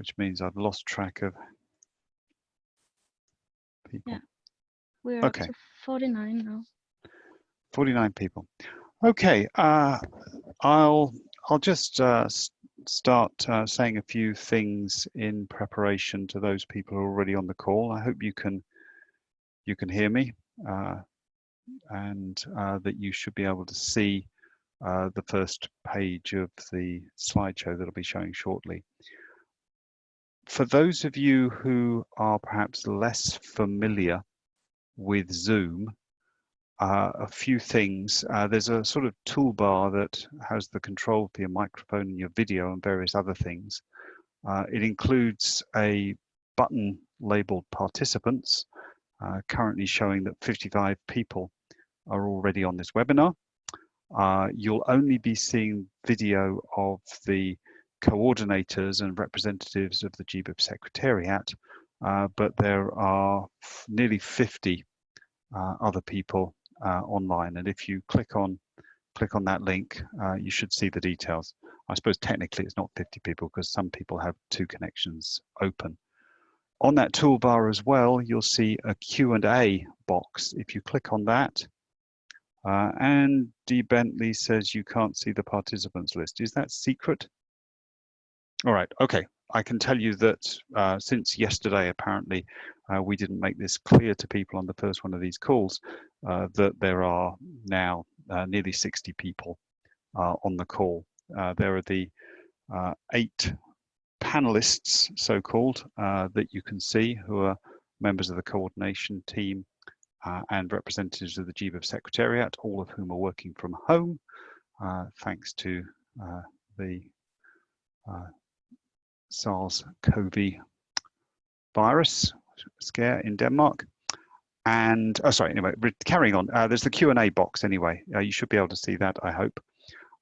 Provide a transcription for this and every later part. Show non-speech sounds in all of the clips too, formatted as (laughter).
which means I've lost track of people. Yeah. We're Okay. up to 49 now. 49 people. Okay, uh, I'll I'll just uh, start uh, saying a few things in preparation to those people who are already on the call. I hope you can you can hear me uh, and uh, that you should be able to see uh, the first page of the slideshow that I'll be showing shortly. For those of you who are perhaps less familiar with Zoom, uh, a few things. Uh, there's a sort of toolbar that has the control for your microphone and your video and various other things. Uh, it includes a button labeled participants, uh, currently showing that 55 people are already on this webinar. Uh, you'll only be seeing video of the coordinators and representatives of the GBIF Secretariat, uh, but there are nearly 50 uh, other people uh, online. And if you click on click on that link, uh, you should see the details. I suppose technically it's not 50 people because some people have two connections open. On that toolbar as well, you'll see a Q&A box. If you click on that, uh, Andy Bentley says you can't see the participants list. Is that secret? All right, okay. I can tell you that uh, since yesterday, apparently, uh, we didn't make this clear to people on the first one of these calls, uh, that there are now uh, nearly 60 people uh, on the call. Uh, there are the eight panelists, so-called, that you can see who are members of the coordination team and representatives of the GBIF Secretariat, all of whom are working from home, thanks to the uh, SARS-CoV virus scare in Denmark. And, oh, sorry, anyway, carrying on, uh, there's the Q&A box anyway. Uh, you should be able to see that, I hope.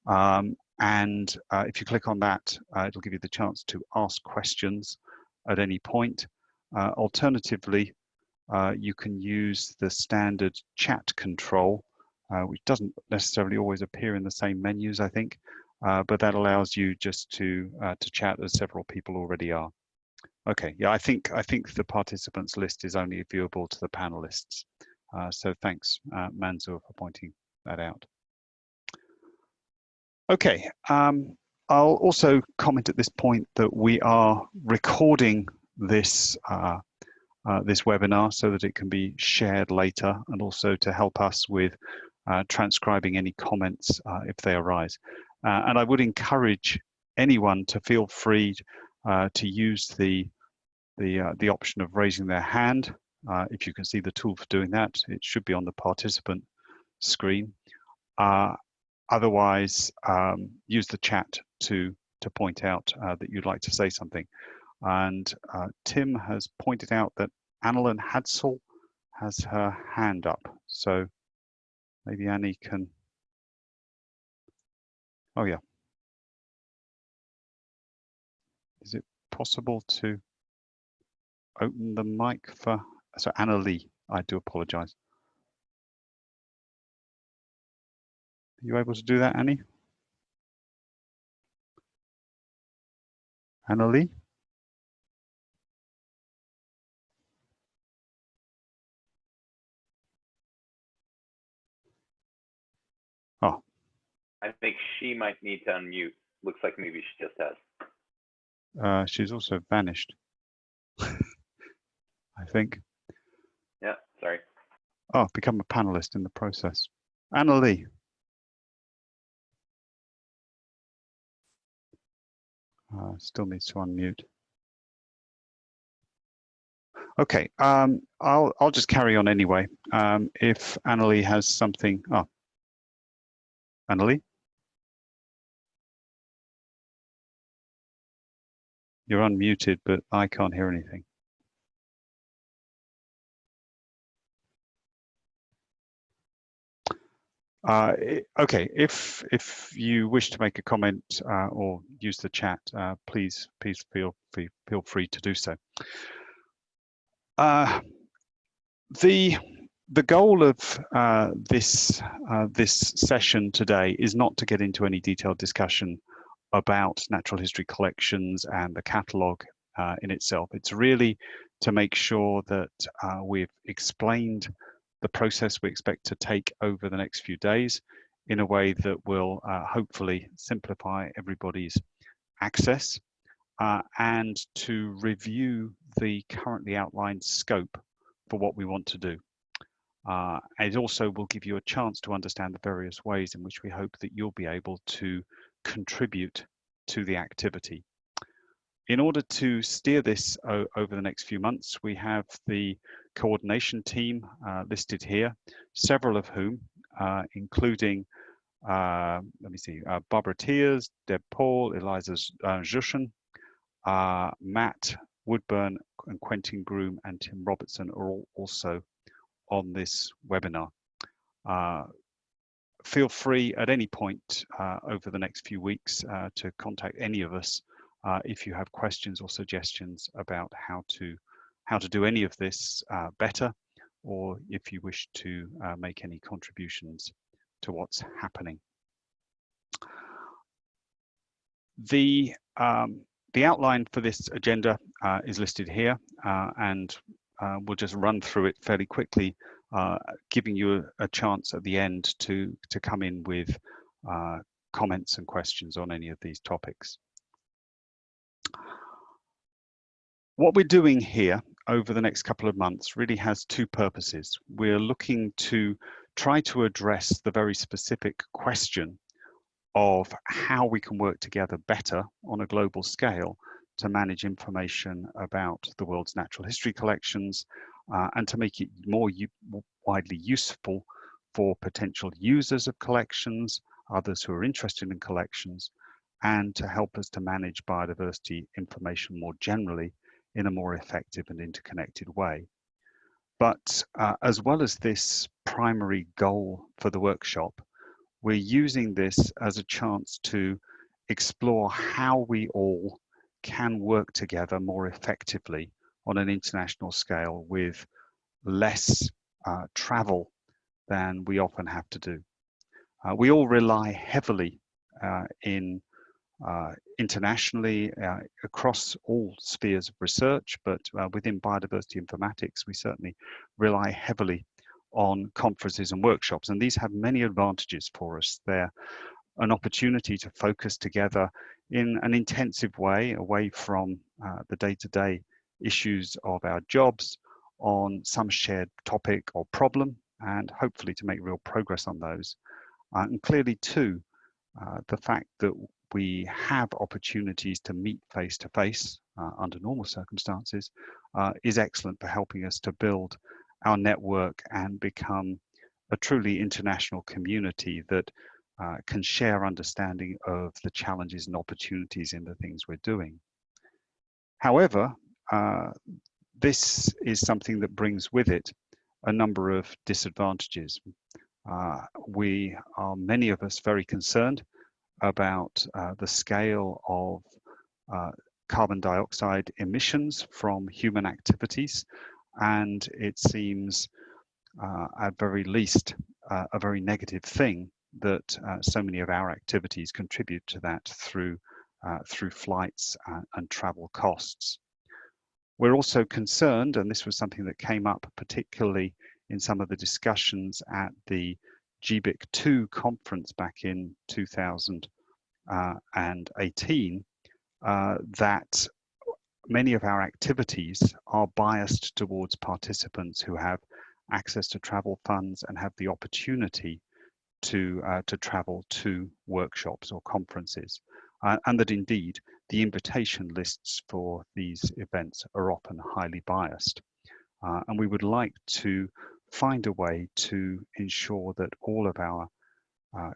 Um, and uh, if you click on that, uh, it'll give you the chance to ask questions at any point. Uh, alternatively, uh, you can use the standard chat control, which doesn't necessarily always appear in the same menus, I think, uh, but that allows you just to uh, to chat as several people already are. Okay, yeah, I think I think the participants list is only viewable to the panelists. Uh, so thanks, uh, Manzur, for pointing that out. Okay, um, I'll also comment at this point that we are recording this uh, this webinar so that it can be shared later and also to help us with transcribing any comments if they arise. Uh, and I would encourage anyone to feel free uh, to use the the uh, the option of raising their hand. Uh, if you can see the tool for doing that, it should be on the participant screen. Uh, otherwise, um, use the chat to to point out that you'd like to say something. And Tim has pointed out that Annalyn Hadsel has her hand up. So maybe Annie can. Oh yeah. Is it possible to open the mic for, so Anna Lee, I do apologize. Are you able to do that, Annie? Anna Lee? I think she might need to unmute. Looks like maybe she just has. Uh, she's also vanished. (laughs) I think. Yeah, sorry. Oh, become a panelist in the process. Anna Lee. Uh, still needs to unmute. Okay, um, I'll I'll just carry on anyway. Um, if Annalie has something, oh, Annalie, you're unmuted, but I can't hear anything. Uh, okay, if if you wish to make a comment uh, or use the chat, uh, please please feel free feel free to do so. Uh, the the goal of uh, this uh, this session today is not to get into any detailed discussion about natural history collections and the catalogue uh, in itself. It's really to make sure that uh, we've explained the process we expect to take over the next few days in a way that will uh, hopefully simplify everybody's access uh, and to review the currently outlined scope for what we want to do. Uh, it also will give you a chance to understand the various ways in which we hope that you'll be able to contribute to the activity. In order to steer this over the next few months, we have the coordination team uh, listed here, several of whom, uh, including, uh, let me see, uh, Barbara Thiers, Deb Paul, Eliza Jushin, uh, Matt Woodburn, and Quentin Groom, and Tim Robertson are all also on this webinar. Uh, feel free at any point uh, over the next few weeks uh, to contact any of us uh, if you have questions or suggestions about how to how to do any of this uh, better or if you wish to uh, make any contributions to what's happening. The um, the outline for this agenda is listed here and uh, we'll just run through it fairly quickly, uh, giving you a, chance at the end to, to come in with uh, comments and questions on any of these topics. What we're doing here over the next couple of months really has two purposes. We're looking to try to address the very specific question of how we can work together better on a global scale to manage information about the world's natural history collections uh, and to make it more widely useful for potential users of collections, others who are interested in collections, and to help us to manage biodiversity information more generally in a more effective and interconnected way. But uh, as well as this primary goal for the workshop, we're using this as a chance to explore how we all can work together more effectively on an international scale with less uh, travel than we often have to do. Uh, we all rely heavily uh, in uh, internationally uh, across all spheres of research, but within biodiversity informatics, we certainly rely heavily on conferences and workshops. And these have many advantages for us. They're an opportunity to focus together in an intensive way away from uh, the day-to-day issues of our jobs on some shared topic or problem and hopefully to make real progress on those. Uh, and clearly too, uh, the fact that we have opportunities to meet face to face under normal circumstances uh, is excellent for helping us to build our network and become a truly international community that uh, can share understanding of the challenges and opportunities in the things we're doing. However, uh, this is something that brings with it a number of disadvantages. Uh, we are, many of us, very concerned about uh, the scale of uh, carbon dioxide emissions from human activities, and it seems, uh, at very least, a very negative thing that uh, so many of our activities contribute to that through uh, through flights and, and travel costs. We're also concerned, and this was something that came up particularly in some of the discussions at the GBIC 2 conference back in 2018, uh, that many of our activities are biased towards participants who have access to travel funds and have the opportunity to uh, to travel to workshops or conferences, uh, and that indeed the invitation lists for these events are often highly biased. Uh, and we would like to find a way to ensure that all of our uh,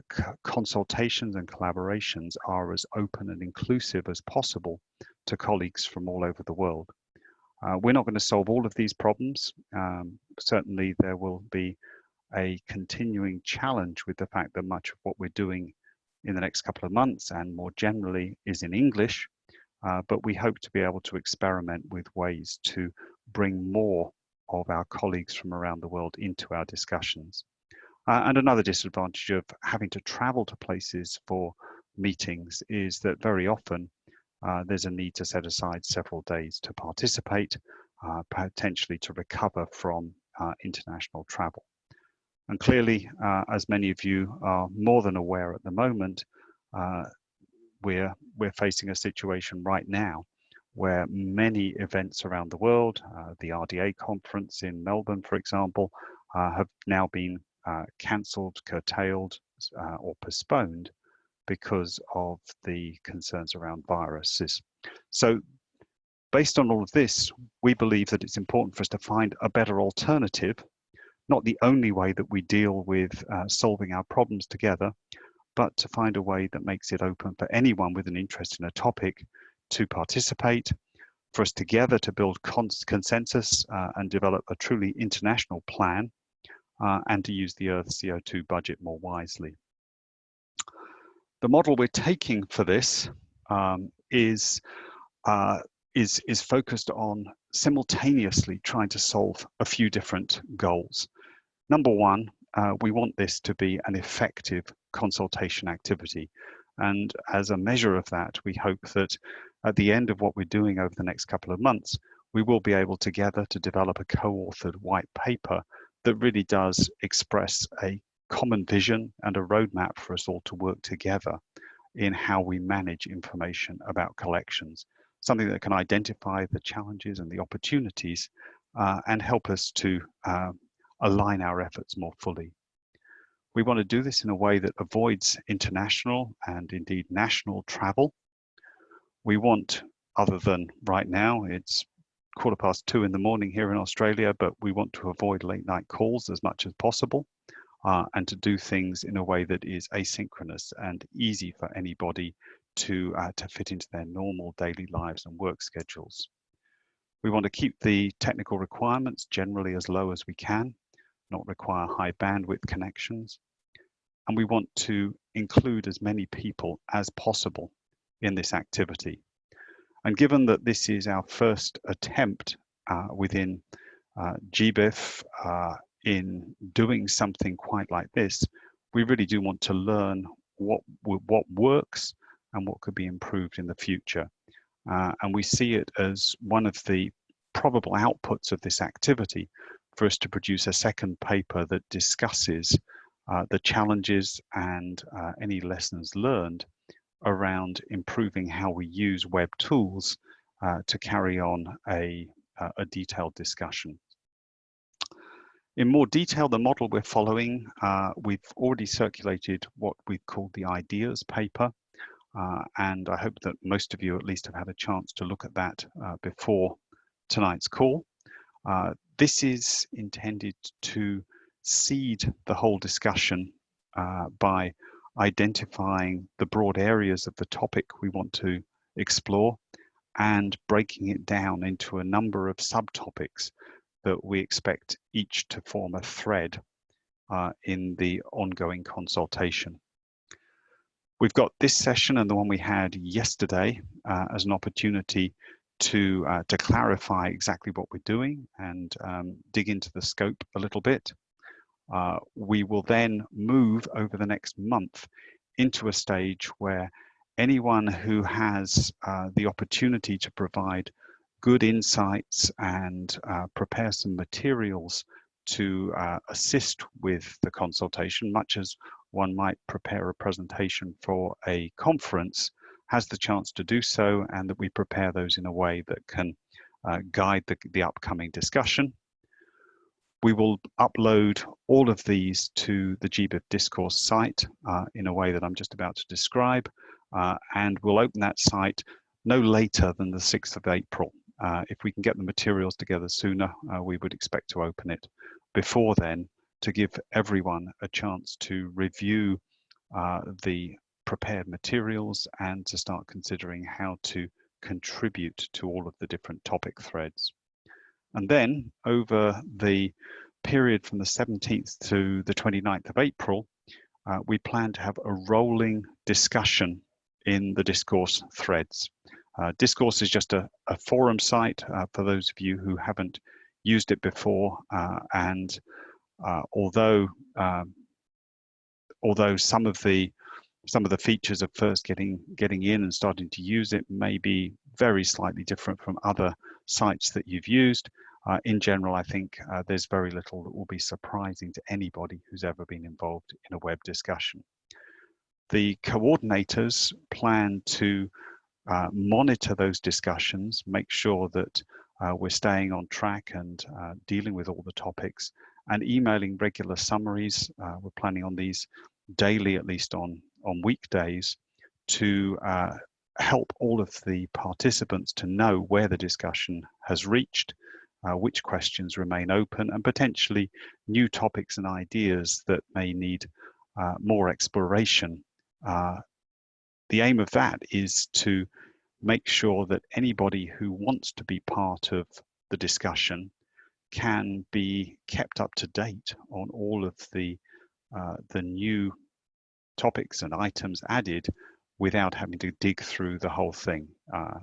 consultations and collaborations are as open and inclusive as possible to colleagues from all over the world. Uh, we're not going to solve all of these problems. Um, certainly there will be a continuing challenge with the fact that much of what we're doing in the next couple of months and more generally is in English, uh, but we hope to be able to experiment with ways to bring more of our colleagues from around the world into our discussions. Uh, and another disadvantage of having to travel to places for meetings is that very often uh, there's a need to set aside several days to participate, uh, potentially to recover from uh, international travel. And clearly, uh, as many of you are more than aware at the moment, uh, we're, we're facing a situation right now where many events around the world, uh, the RDA conference in Melbourne, for example, uh, have now been uh, cancelled, curtailed, uh, or postponed because of the concerns around viruses. So based on all of this, we believe that it's important for us to find a better alternative, not the only way that we deal with uh, solving our problems together, but to find a way that makes it open for anyone with an interest in a topic to participate, for us together to build consensus uh, and develop a truly international plan, uh, and to use the Earth CO2 budget more wisely. The model we're taking for this um, is, uh, is, is focused on simultaneously trying to solve a few different goals. Number one, uh, we want this to be an effective consultation activity. And as a measure of that, we hope that at the end of what we're doing over the next couple of months, we will be able together to develop a co-authored white paper that really does express a common vision and a roadmap for us all to work together in how we manage information about collections, something that can identify the challenges and the opportunities uh, and help us to uh, align our efforts more fully. We want to do this in a way that avoids international and indeed national travel. We want, other than right now, it's quarter past two in the morning here in Australia, but we want to avoid late night calls as much as possible uh, and to do things in a way that is asynchronous and easy for anybody to, uh, to fit into their normal daily lives and work schedules. We want to keep the technical requirements generally as low as we can not require high bandwidth connections. And we want to include as many people as possible in this activity. And given that this is our first attempt uh, within uh, GBIF uh, in doing something quite like this, we really do want to learn what, what works and what could be improved in the future. Uh, and we see it as one of the probable outputs of this activity for us to produce a second paper that discusses uh, the challenges and uh, any lessons learned around improving how we use web tools uh, to carry on a, uh, a detailed discussion. In more detail, the model we're following, uh, we've already circulated what we've called the ideas paper. Uh, and I hope that most of you at least have had a chance to look at that before tonight's call. Uh, this is intended to seed the whole discussion uh, by identifying the broad areas of the topic we want to explore and breaking it down into a number of subtopics that we expect each to form a thread uh, in the ongoing consultation. We've got this session and the one we had yesterday uh, as an opportunity to uh, to clarify exactly what we're doing and um, dig into the scope a little bit. Uh, we will then move over the next month into a stage where anyone who has uh, the opportunity to provide good insights and uh, prepare some materials to uh, assist with the consultation, much as one might prepare a presentation for a conference, has the chance to do so and that we prepare those in a way that can uh, guide the, the upcoming discussion. We will upload all of these to the GBIF discourse site uh, in a way that I'm just about to describe, uh, and we'll open that site no later than the 6th of April. Uh, if we can get the materials together sooner, uh, we would expect to open it before then to give everyone a chance to review uh, the prepared materials and to start considering how to contribute to all of the different topic threads. And then over the period from the 17th to the 29th of April, uh, we plan to have a rolling discussion in the discourse threads. Uh, discourse is just a, a forum site uh, for those of you who haven't used it before. Uh, and although um, although some of the some of the features of first getting getting in and starting to use it may be very slightly different from other sites that you've used. Uh, in general, I think uh, there's very little that will be surprising to anybody who's ever been involved in a web discussion. The coordinators plan to uh, monitor those discussions, make sure that uh, we're staying on track and uh, dealing with all the topics and emailing regular summaries. Uh, we're planning on these daily, at least on, on weekdays, to help all of the participants to know where the discussion has reached, uh, which questions remain open, and potentially new topics and ideas that may need uh, more exploration. Uh, the aim of that is to make sure that anybody who wants to be part of the discussion can be kept up to date on all of the uh, the new topics and items added without having to dig through the whole thing. Uh,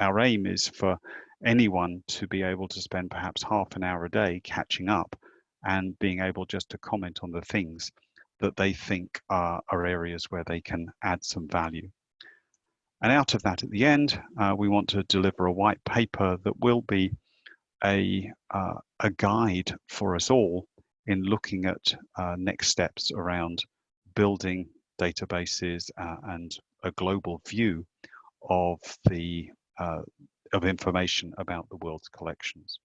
our aim is for anyone to be able to spend perhaps half an hour a day catching up and being able just to comment on the things that they think are, are areas where they can add some value. And out of that, at the end, uh, we want to deliver a white paper that will be a, uh, a guide for us all in looking at uh, next steps around building databases uh, and a global view of the uh, of information about the world's collections.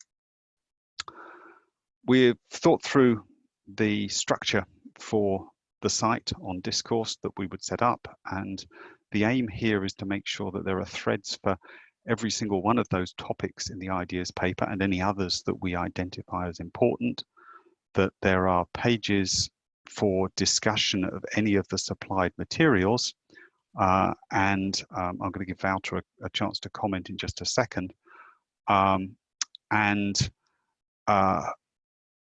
We've thought through the structure for the site on discourse that we would set up and the aim here is to make sure that there are threads for every single one of those topics in the ideas paper and any others that we identify as important, that there are pages for discussion of any of the supplied materials. Uh, and um, I'm going to give Wouter a, a, chance to comment in just a second. Um, and uh,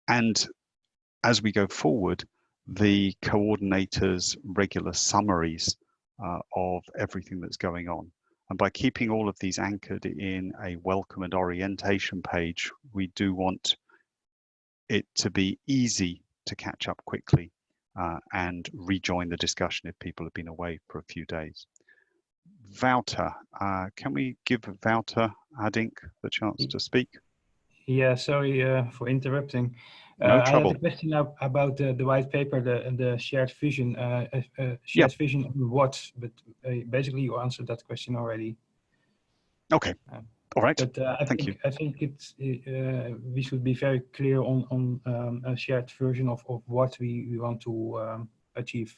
and as we go forward, the coordinators' regular summaries uh, of everything that's going on. And by keeping all of these anchored in a welcome and orientation page, we do want it to be easy to catch up quickly uh, and rejoin the discussion if people have been away for a few days. Wouter, uh, can we give Wouter Addink the chance to speak? Yeah, sorry uh, for interrupting. No uh, trouble. I had a question about the, the white paper, the the shared vision. Uh, uh, uh shared vision what? But basically, you answered that question already. Okay. All right. But I Thank think you. I think it's we should be very clear on on um, a shared version of of what we, we want to um, achieve.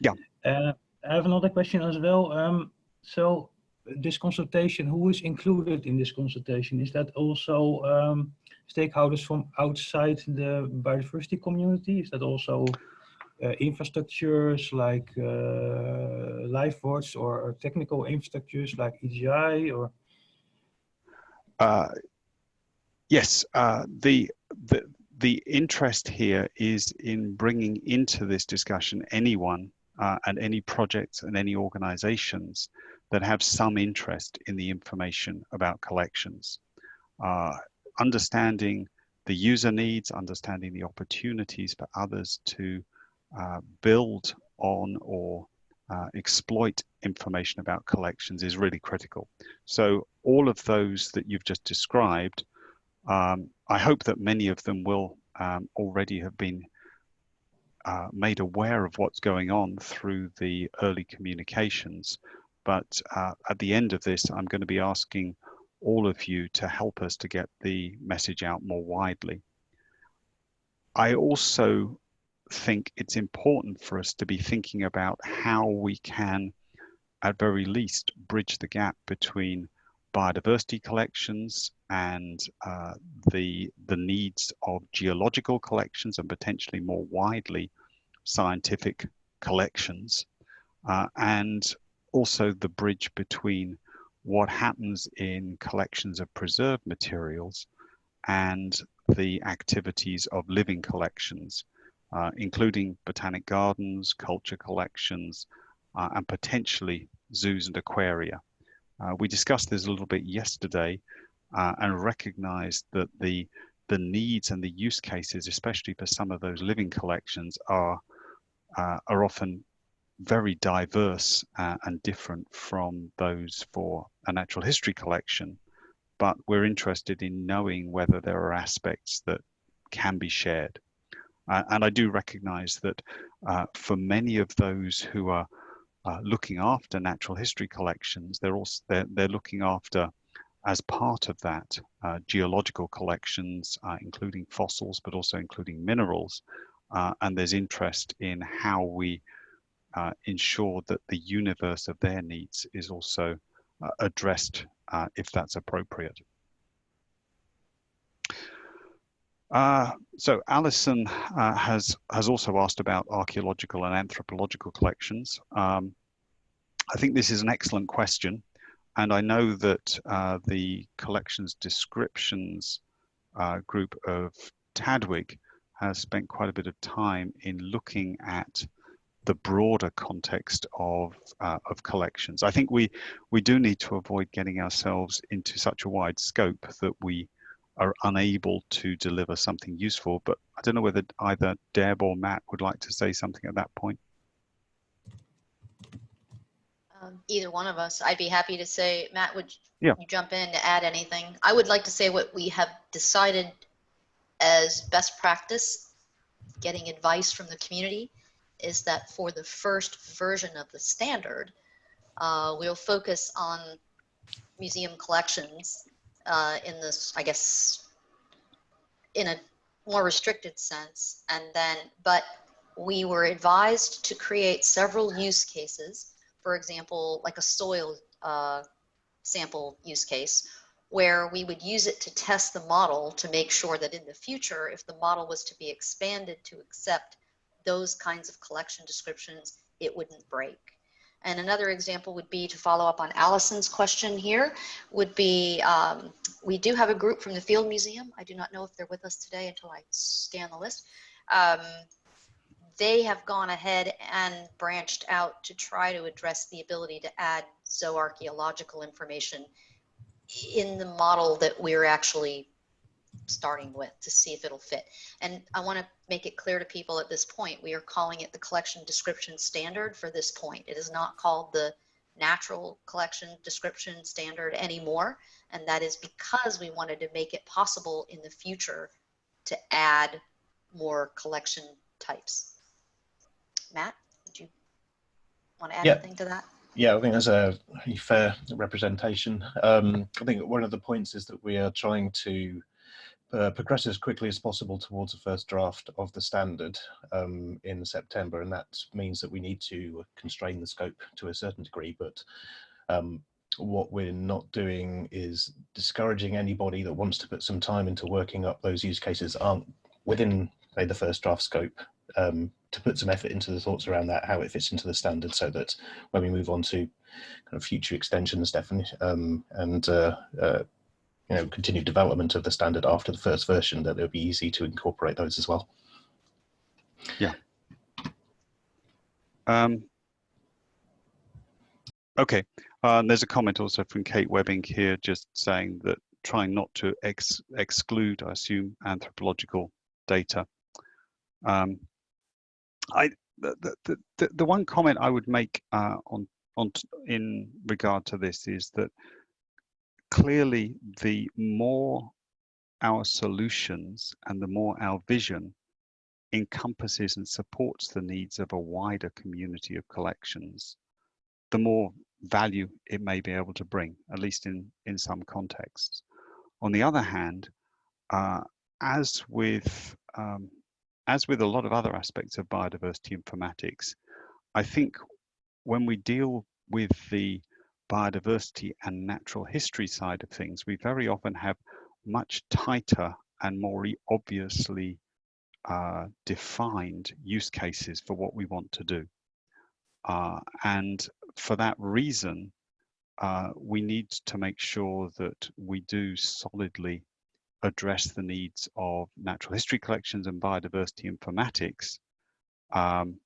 Yeah. I have another question as well. Um, so this consultation, who is included in this consultation? Is that also um, stakeholders from outside the biodiversity community? Is that also uh, infrastructures like uh, LifeWatch or, technical infrastructures like EGI or? Uh, yes, uh, the, the, the interest here is in bringing into this discussion anyone uh, and any projects and any organizations that have some interest in the information about collections. Understanding the user needs, understanding the opportunities for others to uh, build on or uh, exploit information about collections is really critical. So all of those that you've just described, um, I hope that many of them will um, already have been uh, made aware of what's going on through the early communications but uh, at the end of this, I'm going to be asking all of you to help us to get the message out more widely. I also think it's important for us to be thinking about how we can, at very least, bridge the gap between biodiversity collections and uh, the the needs of geological collections and potentially more widely scientific collections uh, and also the bridge between what happens in collections of preserved materials and the activities of living collections, uh, including botanic gardens, culture collections, uh, and potentially zoos and aquaria. Uh, we discussed this a little bit yesterday uh, and recognized that the, the needs and the use cases, especially for some of those living collections, are, uh, are often very diverse uh, and different from those for a natural history collection, but we're interested in knowing whether there are aspects that can be shared. Uh, and I do recognize that uh, for many of those who are uh, looking after natural history collections, they're also they're, they're looking after as part of that uh, geological collections, uh, including fossils, but also including minerals. And there's interest in how we uh, ensure that the universe of their needs is also uh, addressed uh, if that's appropriate. so Alison has has also asked about archaeological and anthropological collections. Um, I think this is an excellent question. And I know that uh, the collections descriptions uh, group of TDWG has spent quite a bit of time in looking at the broader context of uh, of collections. I think we we do need to avoid getting ourselves into such a wide scope that we are unable to deliver something useful. But I don't know whether either Deb or Matt would like to say something at that point. Um, either one of us. I'd be happy to say, Matt, would Yeah. you jump in to add anything? I would like to say what we have decided as best practice, getting advice from the community, is that for the first version of the standard, uh, we'll focus on museum collections uh, in this, I guess, in a more restricted sense. And then, but we were advised to create several use cases for example, like a soil uh, sample use case, where we would use it to test the model to make sure that in the future, if the model was to be expanded to accept those kinds of collection descriptions, it wouldn't break. And another example would be to follow up on Allison's question here, would be um, we do have a group from the Field Museum. I do not know if they're with us today until I scan the list. Um, they have gone ahead and branched out to try to address the ability to add zooarchaeological information in the model that we're actually starting with to see if it'll fit. And I want to make it clear to people at this point, we are calling it the collection description standard for this point. It is not called the natural collection description standard anymore. And that is because we wanted to make it possible in the future to add more collection types. Matt, did you want to add Yeah. anything to that? Yeah, I think that's a fair representation. Um, I think one of the points is that we are trying to uh, progress as quickly as possible towards the first draft of the standard um, in September, and that means that we need to constrain the scope to a certain degree. But um, what we're not doing is discouraging anybody that wants to put some time into working up those use cases aren't within say, the first draft scope um, to put some effort into the thoughts around that, how it fits into the standard, so that when we move on to kind of future extensions, definitely, um, and uh, uh, you know, continued development of the standard after the first version, that it would be easy to incorporate those as well. Yeah. Um, okay, uh, there's a comment also from Kate Webbink here, just saying that trying not to ex exclude, I assume, anthropological data. Um, I the, the, the, the one comment I would make uh, on on in regard to this is that clearly the more our solutions and the more our vision encompasses and supports the needs of a wider community of collections, the more value it may be able to bring, at least in, in some contexts. On the other hand, uh, as with um, as with a lot of other aspects of biodiversity informatics, I think when we deal with the biodiversity and natural history side of things, we very often have much tighter and more obviously uh, defined use cases for what we want to do. Uh, and for that reason, uh, we need to make sure that we do solidly address the needs of natural history collections and biodiversity informatics um,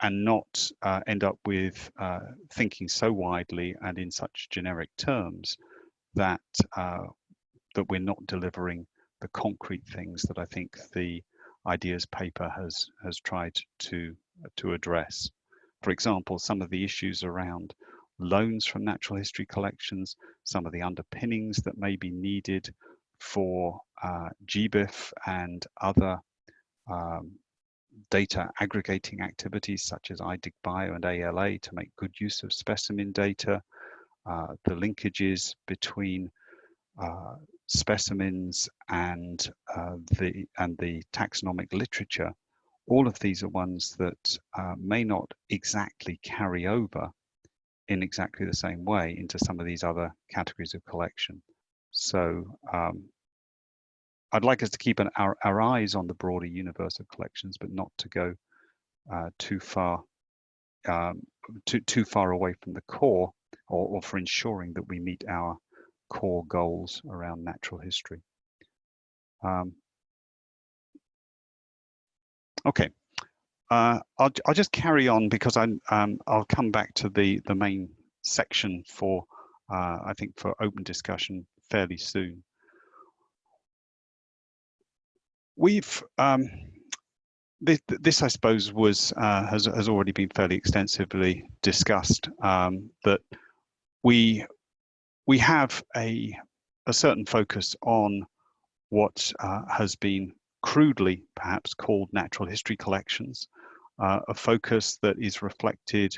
and not uh, end up with uh, thinking so widely and in such generic terms that uh, that we're not delivering the concrete things that I think the ideas paper has has tried to to address. for example, some of the issues around loans from natural history collections, some of the underpinnings that may be needed for uh, GBIF and other um, data aggregating activities such as iDigBio and ALA to make good use of specimen data, uh, the linkages between uh, specimens and uh, the and the taxonomic literature, all of these are ones that uh, may not exactly carry over in exactly the same way into some of these other categories of collection. So um, I'd like us to keep an, our, our eyes on the broader universe of collections, but not to go uh, too far um, too too far away from the core, or, or for ensuring that we meet our core goals around natural history. Um, okay, uh, I'll, I'll just carry on because I'm, um, I'll come back to the, the main section for, uh, I think, for open discussion fairly soon. We've, um, this, this, I suppose, was uh, has, has already been fairly extensively discussed, um, that we we have a, a certain focus on what uh, has been crudely perhaps called natural history collections, uh, a focus that is reflected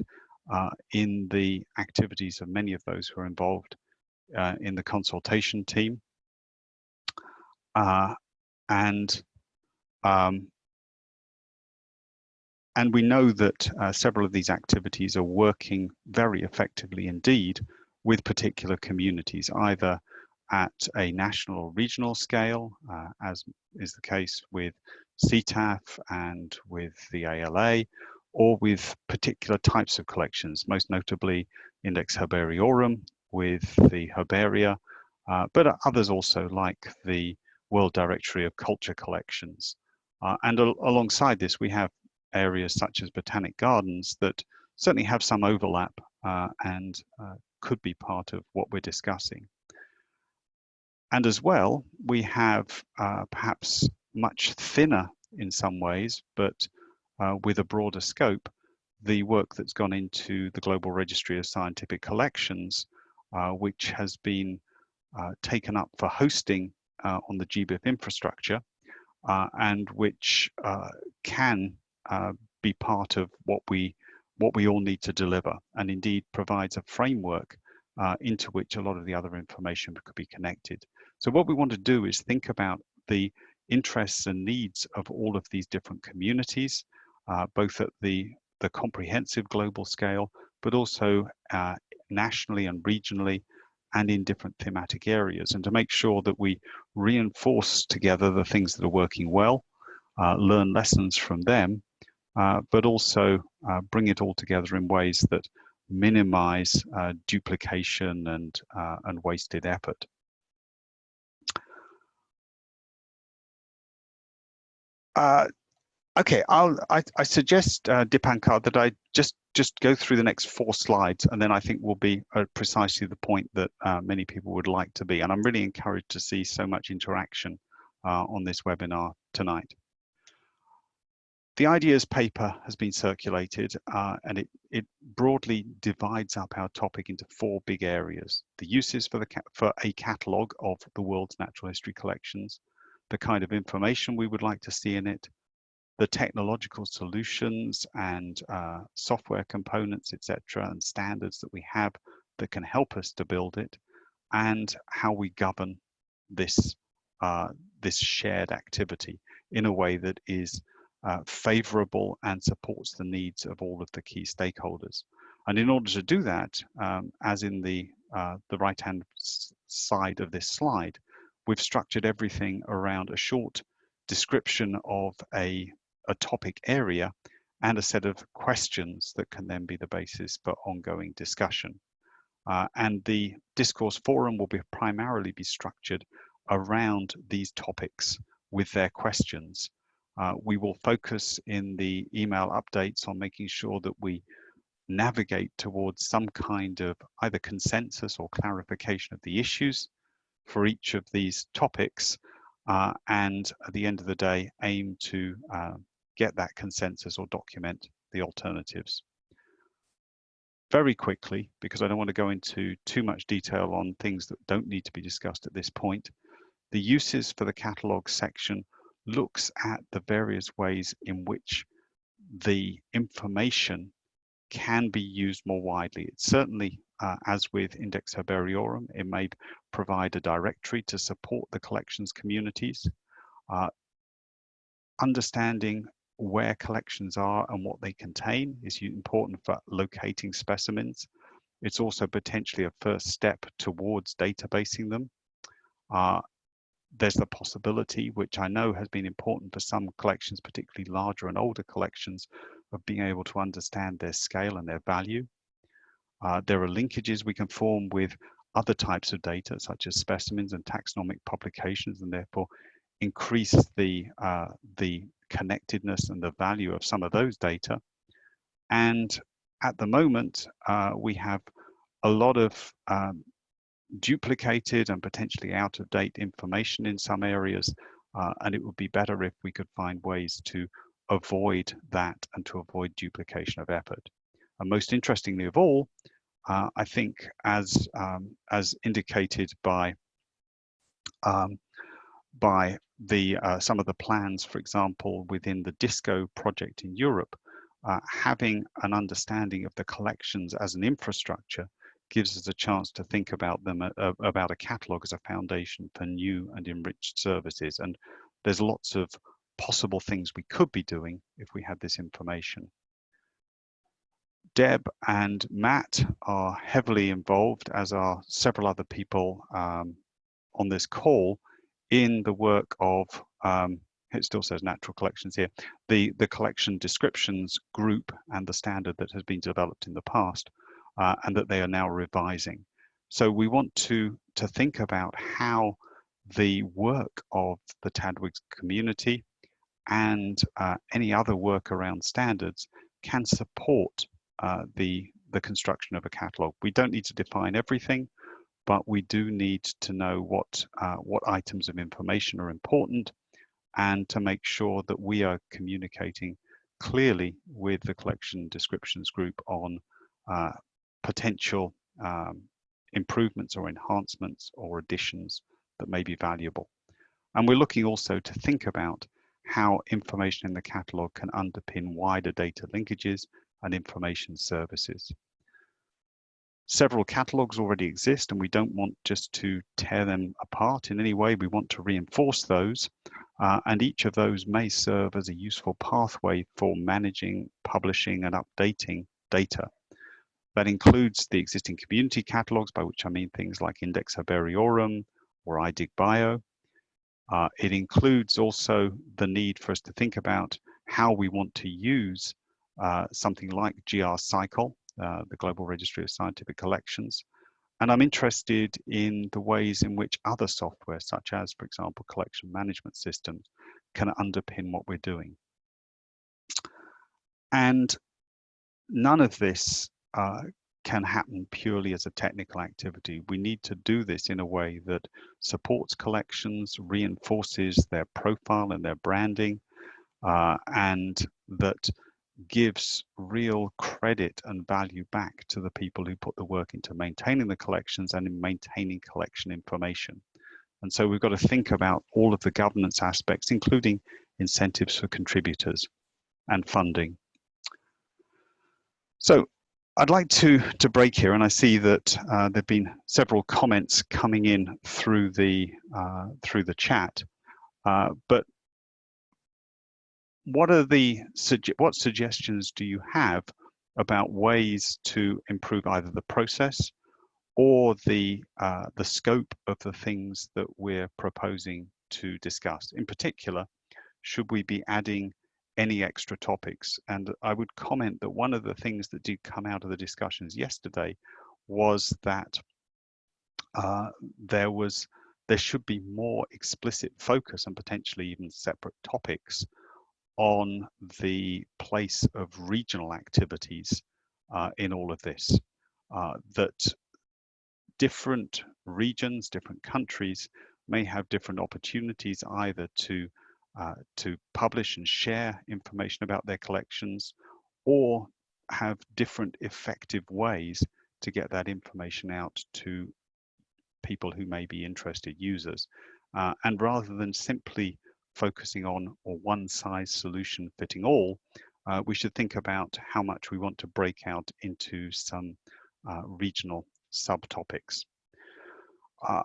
uh, in the activities of many of those who are involved uh, in the consultation team. And um, and we know that uh, several of these activities are working very effectively indeed with particular communities, either at a national or regional scale, uh, as is the case with CETAF and with the ALA, or with particular types of collections, most notably Index Herbariorum with the Herbaria, uh, but others also like the World Directory of Culture Collections. Uh, and al alongside this, we have areas such as Botanic Gardens that certainly have some overlap uh, and uh, could be part of what we're discussing. And as well, we have uh, perhaps much thinner in some ways, but uh, with a broader scope, the work that's gone into the Global Registry of Scientific Collections, uh, which has been taken up for hosting on the GBIF infrastructure, uh, and which can be part of what we what we all need to deliver and indeed provides a framework uh, into which a lot of the other information could be connected. So what we want to do is think about the interests and needs of all of these different communities, uh, both at the, the comprehensive global scale, but also uh, nationally and regionally and in different thematic areas and to make sure that we reinforce together the things that are working well, uh, learn lessons from them, uh, but also uh, bring it all together in ways that minimize uh, duplication and, uh, and wasted effort. Uh, okay, I'll, I, I suggest, uh, Dipankar, that I just, just go through the next four slides, and then I think we'll be at precisely the point that uh, many people would like to be. And I'm really encouraged to see so much interaction uh, on this webinar tonight. The ideas paper has been circulated uh, and it, it broadly divides up our topic into four big areas. The uses for, the for a catalogue of the world's natural history collections, the kind of information we would like to see in it, the technological solutions and uh, software components, etc., and standards that we have that can help us to build it, and how we govern this, uh, this shared activity in a way that is uh, favorable and supports the needs of all of the key stakeholders. And in order to do that, um, as in the, uh, the right-hand side of this slide, we've structured everything around a short description of a, a topic area and a set of questions that can then be the basis for ongoing discussion. Uh, and the discourse forum will be primarily be structured around these topics with their questions uh, we will focus in the email updates on making sure that we navigate towards some kind of either consensus or clarification of the issues for each of these topics uh, and at the end of the day aim to uh, get that consensus or document the alternatives. very quickly, because I don't want to go into too much detail on things that don't need to be discussed at this point, the uses for the catalogue section looks at the various ways in which the information can be used more widely. It's certainly, uh, as with Index Herbariorum, it may provide a directory to support the collections communities. Uh, understanding where collections are and what they contain is important for locating specimens. It's also potentially a first step towards databasing them. Uh, there's the possibility, which I know has been important for some collections, particularly larger and older collections, of being able to understand their scale and their value. Uh, there are linkages we can form with other types of data, such as specimens and taxonomic publications, and therefore increase the, uh, the connectedness and the value of some of those data. And at the moment, uh, we have a lot of um, duplicated and potentially out of date information in some areas. Uh, and it would be better if we could find ways to avoid that and to avoid duplication of effort. And most interestingly of all, uh, I think as, um, as indicated by, um, by the, uh, some of the plans, for example, within the DiSSCo project in Europe, uh, having an understanding of the collections as an infrastructure gives us a chance to think about them uh, about a catalog as a foundation for new and enriched services. And there's lots of possible things we could be doing if we had this information. Deb and matt are heavily involved as are several other people um, on this call in the work of um, it still says natural collections here the the collection descriptions group and the standard that has been developed in the past uh, and that they are now revising. So we want to, to think about how the work of the TDWG's community and uh, any other work around standards can support uh, the, the construction of a catalog. We don't need to define everything, but we do need to know what, uh, what items of information are important and to make sure that we are communicating clearly with the collection descriptions group on uh, potential um, improvements or enhancements or additions that may be valuable. And we're looking also to think about how information in the catalog can underpin wider data linkages and information services. Several catalogs already exist and we don't want just to tear them apart in any way. We want to reinforce those uh, and each of those may serve as a useful pathway for managing, publishing and updating data. That includes the existing community catalogs, by which I mean things like Index Herbariorum or iDigBio. Uh, it includes also the need for us to think about how we want to use uh, something like GRSciColl, uh, the Global Registry of Scientific Collections. And I'm interested in the ways in which other software, such as, for example, collection management systems, can underpin what we're doing. And none of this uh, can happen purely as a technical activity. We need to do this in a way that supports collections, reinforces their profile and their branding, uh, and that gives real credit and value back to the people who put the work into maintaining the collections and in maintaining collection information. And so we've got to think about all of the governance aspects, including incentives for contributors and funding. So I'd like to to break here, and I see that uh, there've been several comments coming in through the uh, through the chat. Uh, but what are the what suggestions do you have about ways to improve either the process or the uh, the scope of the things that we're proposing to discuss? In particular, should we be adding any extra topics. And I would comment that one of the things that did come out of the discussions yesterday was that uh, there was there should be more explicit focus and potentially even separate topics on the place of regional activities uh, in all of this. Uh, that different regions, different countries may have different opportunities either to uh, to publish and share information about their collections or have different effective ways to get that information out to people who may be interested users. Uh, and rather than simply focusing on or one size solution fitting all, uh, we should think about how much we want to break out into some uh, regional subtopics. Uh,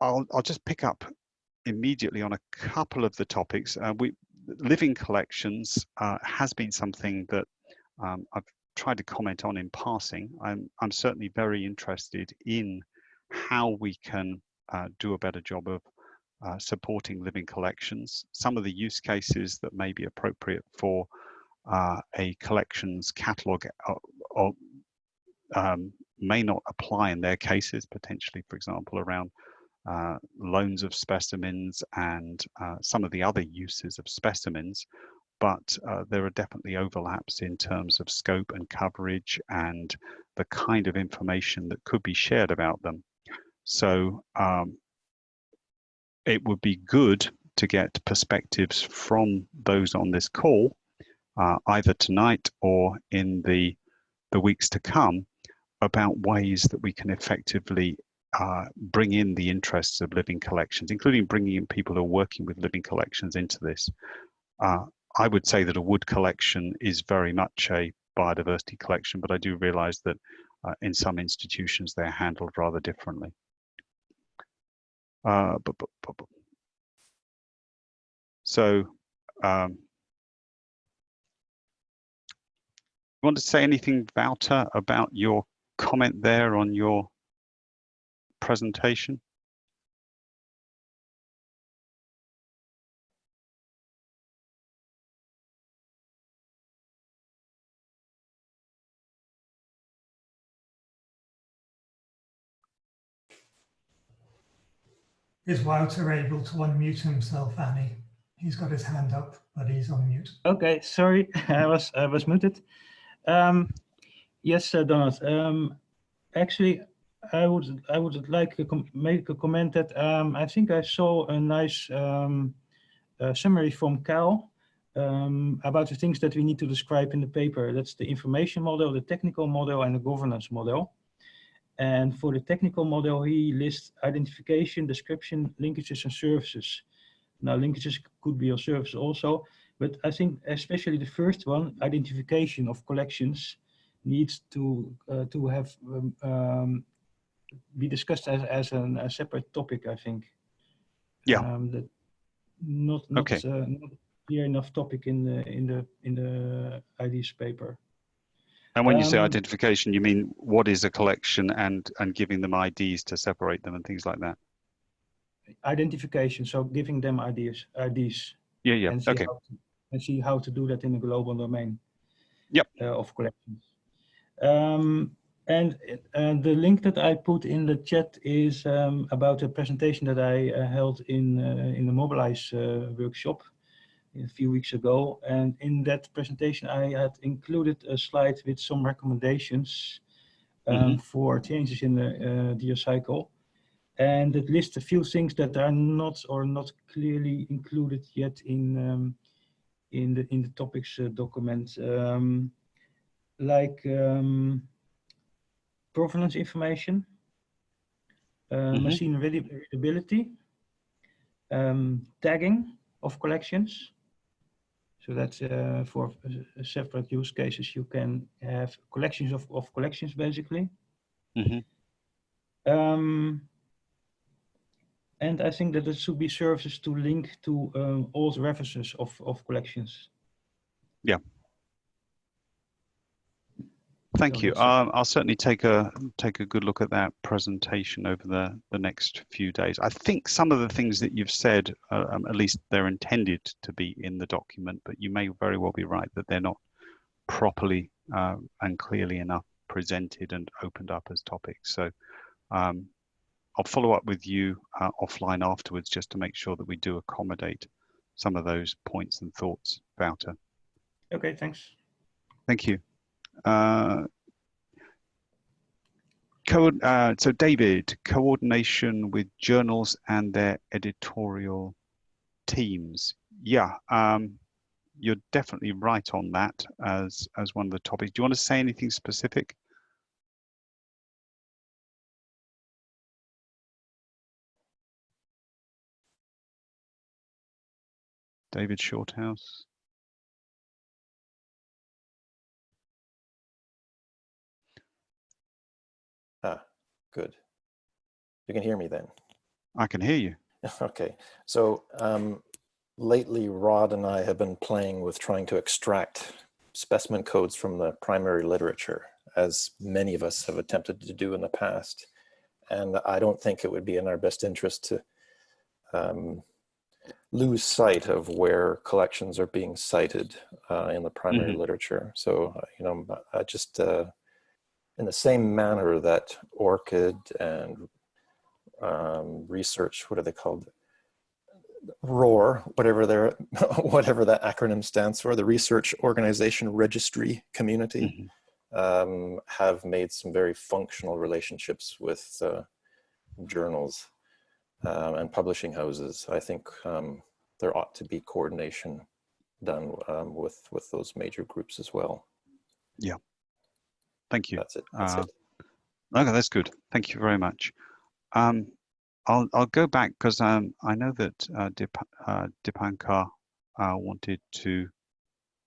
I'll, I'll just pick up immediately on a couple of the topics. Uh, we living collections uh, has been something that um, I've tried to comment on in passing. I'm, I'm certainly very interested in how we can uh, do a better job of uh, supporting living collections. Some of the use cases that may be appropriate for uh, a collections catalog uh, um, may not apply in their cases, potentially, for example, around uh, loans of specimens and uh, some of the other uses of specimens, but uh, there are definitely overlaps in terms of scope and coverage and the kind of information that could be shared about them. So um, it would be good to get perspectives from those on this call, uh, either tonight or in the, the weeks to come, about ways that we can effectively uh, bring in the interests of living collections, including bringing in people who are working with living collections into this. Uh, I would say that a wood collection is very much a biodiversity collection, but I do realize that uh, in some institutions they're handled rather differently. Uh. So, um, you want to say anything, Wouter, about your comment there on your presentation? Is Wouter able to unmute himself, Annie? He's got his hand up, but he's on mute. Okay, sorry, (laughs) I was I was muted. Um, yes, uh, Donald. Um, actually, I would I would like to make a comment that um, I think I saw a nice um, uh, summary from Cal um, about the things that we need to describe in the paper. That's the information model, the technical model, and the governance model. And for the technical model, he lists identification, description, linkages, and services. Now, linkages could be a service also, but I think especially the first one, identification of collections, needs to uh, to have um, um, be discussed as as an, a separate topic. I think. Yeah. Um, that not not, Okay. uh, not clear enough topic in the in the in the ideas paper. And when you say Um, identification, you mean what is a collection and and giving them IDs to separate them and things like that? Identification, so giving them ideas, IDs, Yeah, yeah. and Okay. to, and see how to do that in a global domain. Yep. Uh, of collections. Um, and uh, the link that I put in the chat is um, about a presentation that I uh, held in uh, in the Mobilize uh, workshop a few weeks ago. And in that presentation, I had included a slide with some recommendations um, Mhm. for changes in the uh, DO cycle. And it lists a few things that are not or not clearly included yet in um, in the in the topics uh, document, um, like um, provenance information, uh, Mhm. machine readability, um, tagging of collections. So that's uh, for uh, separate use cases. You can have collections of, of collections basically. Mhm. Um, and I think that it should be services to link to um, all the references of, of collections. Thank you. Um, I'll certainly take a take a good look at that presentation over the the next few days. I think some of the things that you've said, uh, um, at least they're intended to be in the document, but you may very well be right that they're not properly uh, and clearly enough presented and opened up as topics. So um, I'll follow up with you uh, offline afterwards just to make sure that we do accommodate some of those points and thoughts, Wouter. Okay, thanks. Thank you. Uh, uh, so David, coordination with journals and their editorial teams. Yeah, um, you're definitely right on that as as one of the topics. Do you want to say anything specific? David Shorthouse. Good. You can hear me then. I can hear you. (laughs) Okay, so um, lately Rod and I have been playing with trying to extract specimen codes from the primary literature, as many of us have attempted to do in the past. And I don't think it would be in our best interest to um, lose sight of where collections are being cited uh, in the primary Mhm. literature. So, uh, you know, I just, uh, in the same manner that ORCID and um, research, what are they called? ROR, whatever their, (laughs) whatever that acronym stands for, the Research Organization Registry Community, Mhm. um, have made some very functional relationships with uh, journals um, and publishing houses. I think um, there ought to be coordination done um, with with those major groups as well. Thank you. That's it. That's Uh, it. Okay, that's good. Thank you very much. Um, I'll I'll go back because um, I know that uh, Dip, uh, Dipankar uh, wanted to,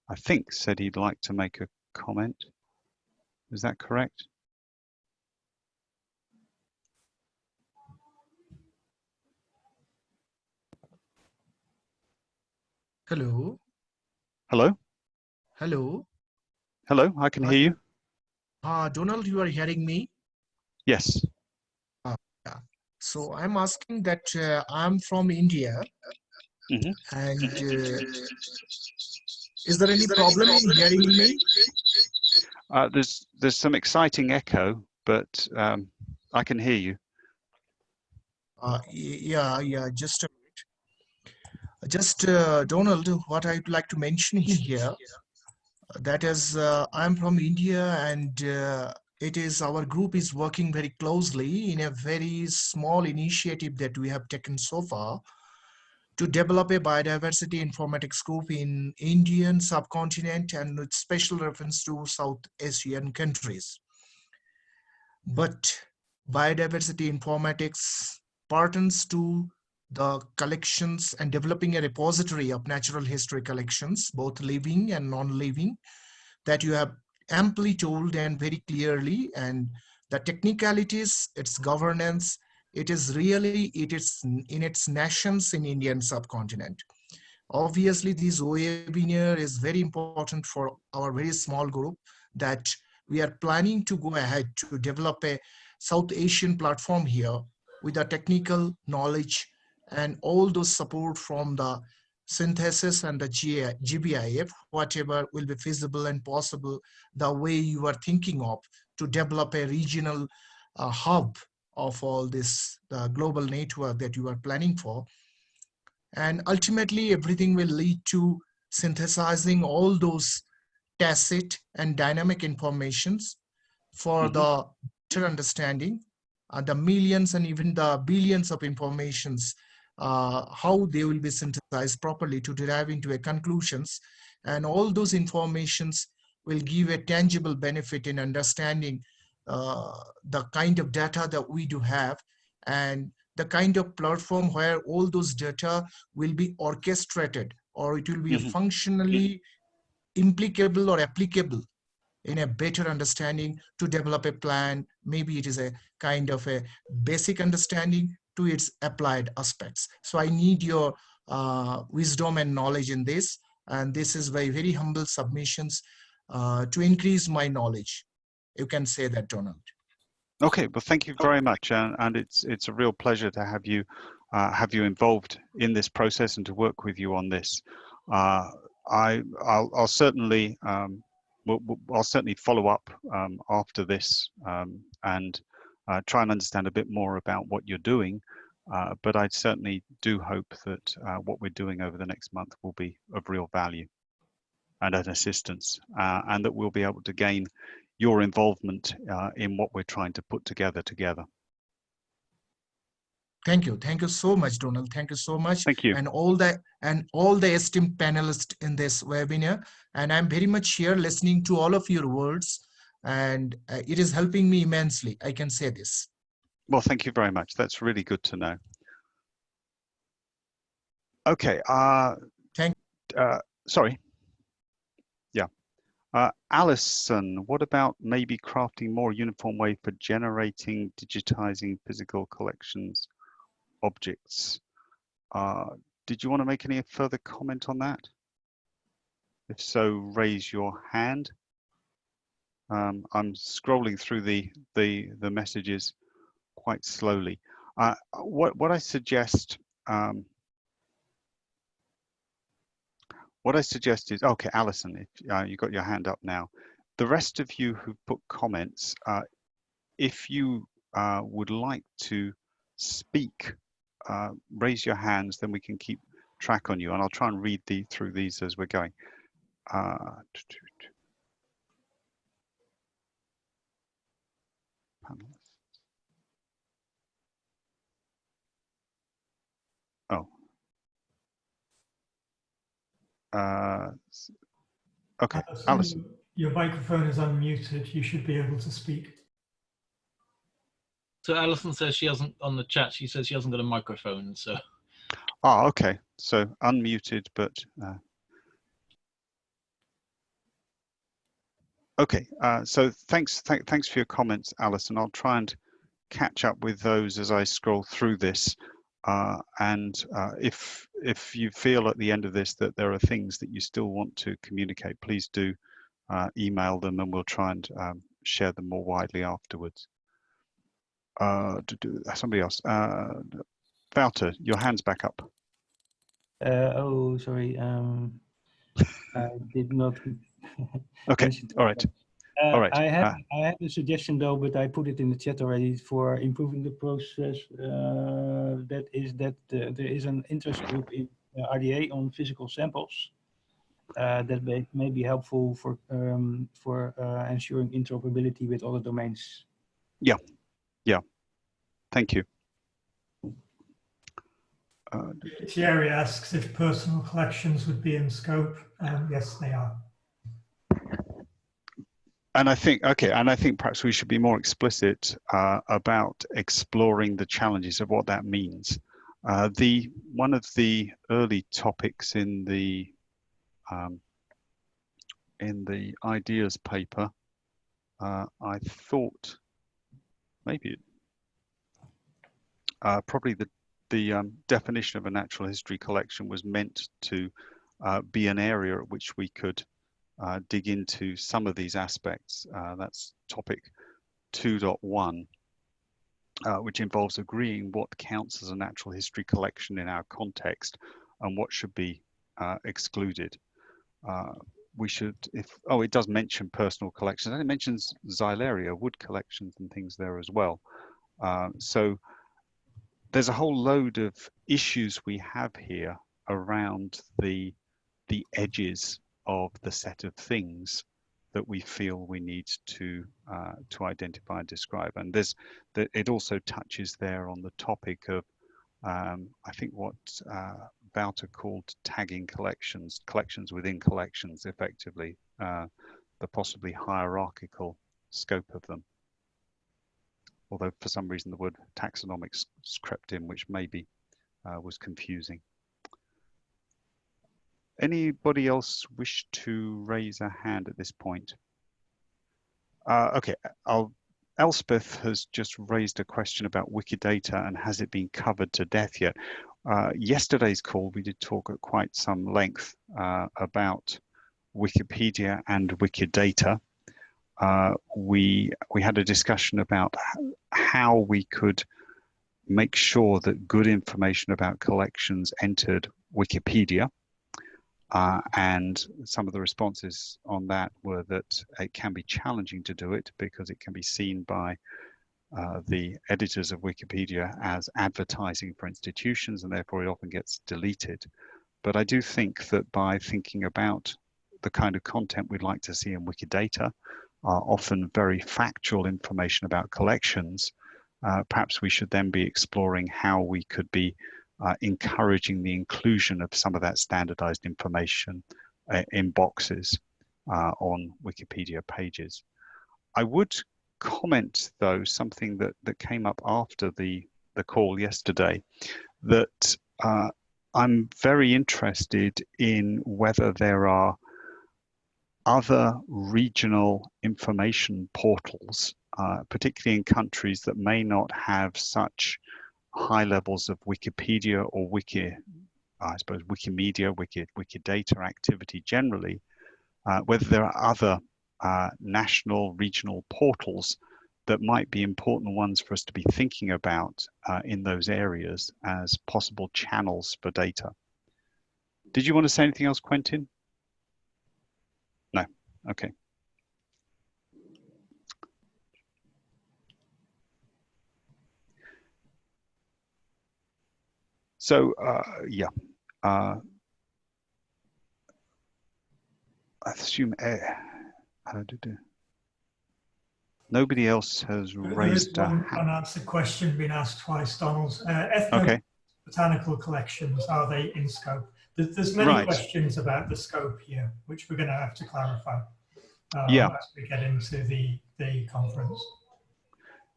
I think, said he'd like to make a comment. Is that correct? Hello, Hello, hello. hello. I can Hi. hear you. Uh, Donald, you are hearing me? Yes. So I'm asking that uh, I'm from India Mhm. and uh, is there any problem in hearing me? Uh, there's there's some exciting echo, but um, I can hear you. Uh, yeah, yeah, just a minute. Just uh, Donald, what I'd like to mention (laughs) here, that is, uh, I'm from India and uh, it is our group is working very closely in a very small initiative that we have taken so far to develop a biodiversity informatics group in Indian subcontinent and with special reference to South Asian countries. But biodiversity informatics pertains to the collections and developing a repository of natural history collections, both living and non-living, that you have amply told and very clearly, and the technicalities, its governance, it is really, it is in its nations in Indian subcontinent. Obviously, this webinar is very important for our very small group that we are planning to go ahead to develop a South Asian platform here with the technical knowledge and all those support from the SYNTHESYS and the GBIF, whatever will be feasible and possible, the way you are thinking of to develop a regional uh, hub of all this the global network that you are planning for. And ultimately, everything will lead to synthesizing all those tacit and dynamic informations for Mhm. the better understanding uh, the millions and even the billions of informations, uh, how they will be synthesized properly to derive into a conclusions. And all those informations will give a tangible benefit in understanding uh, the kind of data that we do have and the kind of platform where all those data will be orchestrated or it will be Mhm. functionally implicable or applicable in a better understanding to develop a plan. Maybe it is a kind of a basic understanding to its applied aspects. So I need your uh, wisdom and knowledge in this. And this is very, very humble submissions uh, to increase my knowledge. You can say that, Donald. Okay, well, thank you very much, and, and it's it's a real pleasure to have you uh, have you involved in this process and to work with you on this. Uh, I I'll, I'll certainly um, we'll, we'll- I'll certainly follow up um, after this um, and uh, try and understand a bit more about what you're doing. Uh, but I certainly do hope that uh, what we're doing over the next month will be of real value and an assistance, uh, and that we'll be able to gain your involvement uh, in what we're trying to put together together. Thank you. Thank you so much, Donald. Thank you so much. Thank you. And all the and all the esteemed panelists in this webinar. And I'm very much here listening to all of your words. And uh, it is helping me immensely. I can say this. Well, thank you very much. That's really good to know. Okay. Uh, Thank- uh, sorry. Yeah. Uh, Alison, what about maybe crafting more uniform way for generating, digitizing physical collections objects? Uh, did you want to make any further comment on that? If so, raise your hand. Um, I'm scrolling through the the the messages quite slowly. Uh, what what I suggest um, what I suggest is okay, Alison, if uh, you got your hand up now. The rest of you who put comments, uh, if you uh, would like to speak, uh, raise your hands, then we can keep track on you, and I'll try and read the through these as we're going. Uh, panelists. Oh. Uh, okay, Alison, Alison. Your microphone is unmuted. You should be able to speak. So Alison says she hasn't on the chat. She says she hasn't got a microphone. So Oh, okay. So unmuted, but uh, okay. Uh, so thanks, th thanks for your comments, Alison. I'll try and catch up with those as I scroll through this. Uh, and uh, if if you feel at the end of this that there are things that you still want to communicate, please do uh, email them, and we'll try and um, share them more widely afterwards. Uh, to do somebody else. Uh, Wouter, your hand's back up. Uh, oh, sorry. Um, I did not. (laughs) Okay, all right. Uh, All right, I have uh, I have a suggestion though, but I put it in the chat already for improving the process. Uh, that is that uh, there is an interest group in uh, RDA on physical samples. Uh, that may, may be helpful for um, for uh, ensuring interoperability with other domains. Yeah, yeah. Thank you. Uh, Thierry asks if personal collections would be in scope. Um, yes, they are. And I think, okay, and I think perhaps we should be more explicit uh, about exploring the challenges of what that means. Uh, the one of the early topics in the um, in the ideas paper, uh, I thought maybe uh, probably the the um, definition of a natural history collection was meant to uh, be an area at which we could uh, dig into some of these aspects. Uh, that's topic 2.1, uh, which involves agreeing what counts as a natural history collection in our context and what should be uh, excluded. Uh, we should, if, oh, it does mention personal collections and it mentions xylaria, wood collections and things there as well. Uh, so there's a whole load of issues we have here around the the edges of the set of things that we feel we need to uh, to identify and describe. And there's it also touches there on the topic of um, I think what uh, Wouter called tagging collections, collections within collections, effectively uh, the possibly hierarchical scope of them. Although for some reason the word taxonomics crept in, which maybe uh, was confusing. Anybody else wish to raise a hand at this point? Uh, okay, I'll, Elspeth has just raised a question about Wikidata and has it been covered to death yet? Uh, yesterday's call, we did talk at quite some length uh, about Wikipedia and Wikidata. Uh, we we had a discussion about how we could make sure that good information about collections entered Wikipedia. Uh, and some of the responses on that were that it can be challenging to do it because it can be seen by uh, the editors of Wikipedia as advertising for institutions and therefore it often gets deleted. But I do think that by thinking about the kind of content we'd like to see in Wikidata, uh, often very factual information about collections, uh, perhaps we should then be exploring how we could be uh, encouraging the inclusion of some of that standardized information uh, in boxes uh, on Wikipedia pages. I would comment though something that, that came up after the, the call yesterday that uh, I'm very interested in whether there are other regional information portals, uh, particularly in countries that may not have such high levels of Wikipedia or Wiki, I suppose Wikimedia, Wiki, Wikidata activity generally, uh, whether there are other uh, national regional portals that might be important ones for us to be thinking about uh, in those areas as possible channels for data. Did you want to say anything else, Quentin? No, okay. So, uh, yeah, uh, I assume, uh, how did it? Nobody else has There is raised a one hand. unanswered question being asked twice, Donald. Uh, Okay, ethnobotanical collections, are they in scope? There's, there's many Right. questions about the scope here, which we're going to have to clarify um, Yeah. as we get into the, the conference.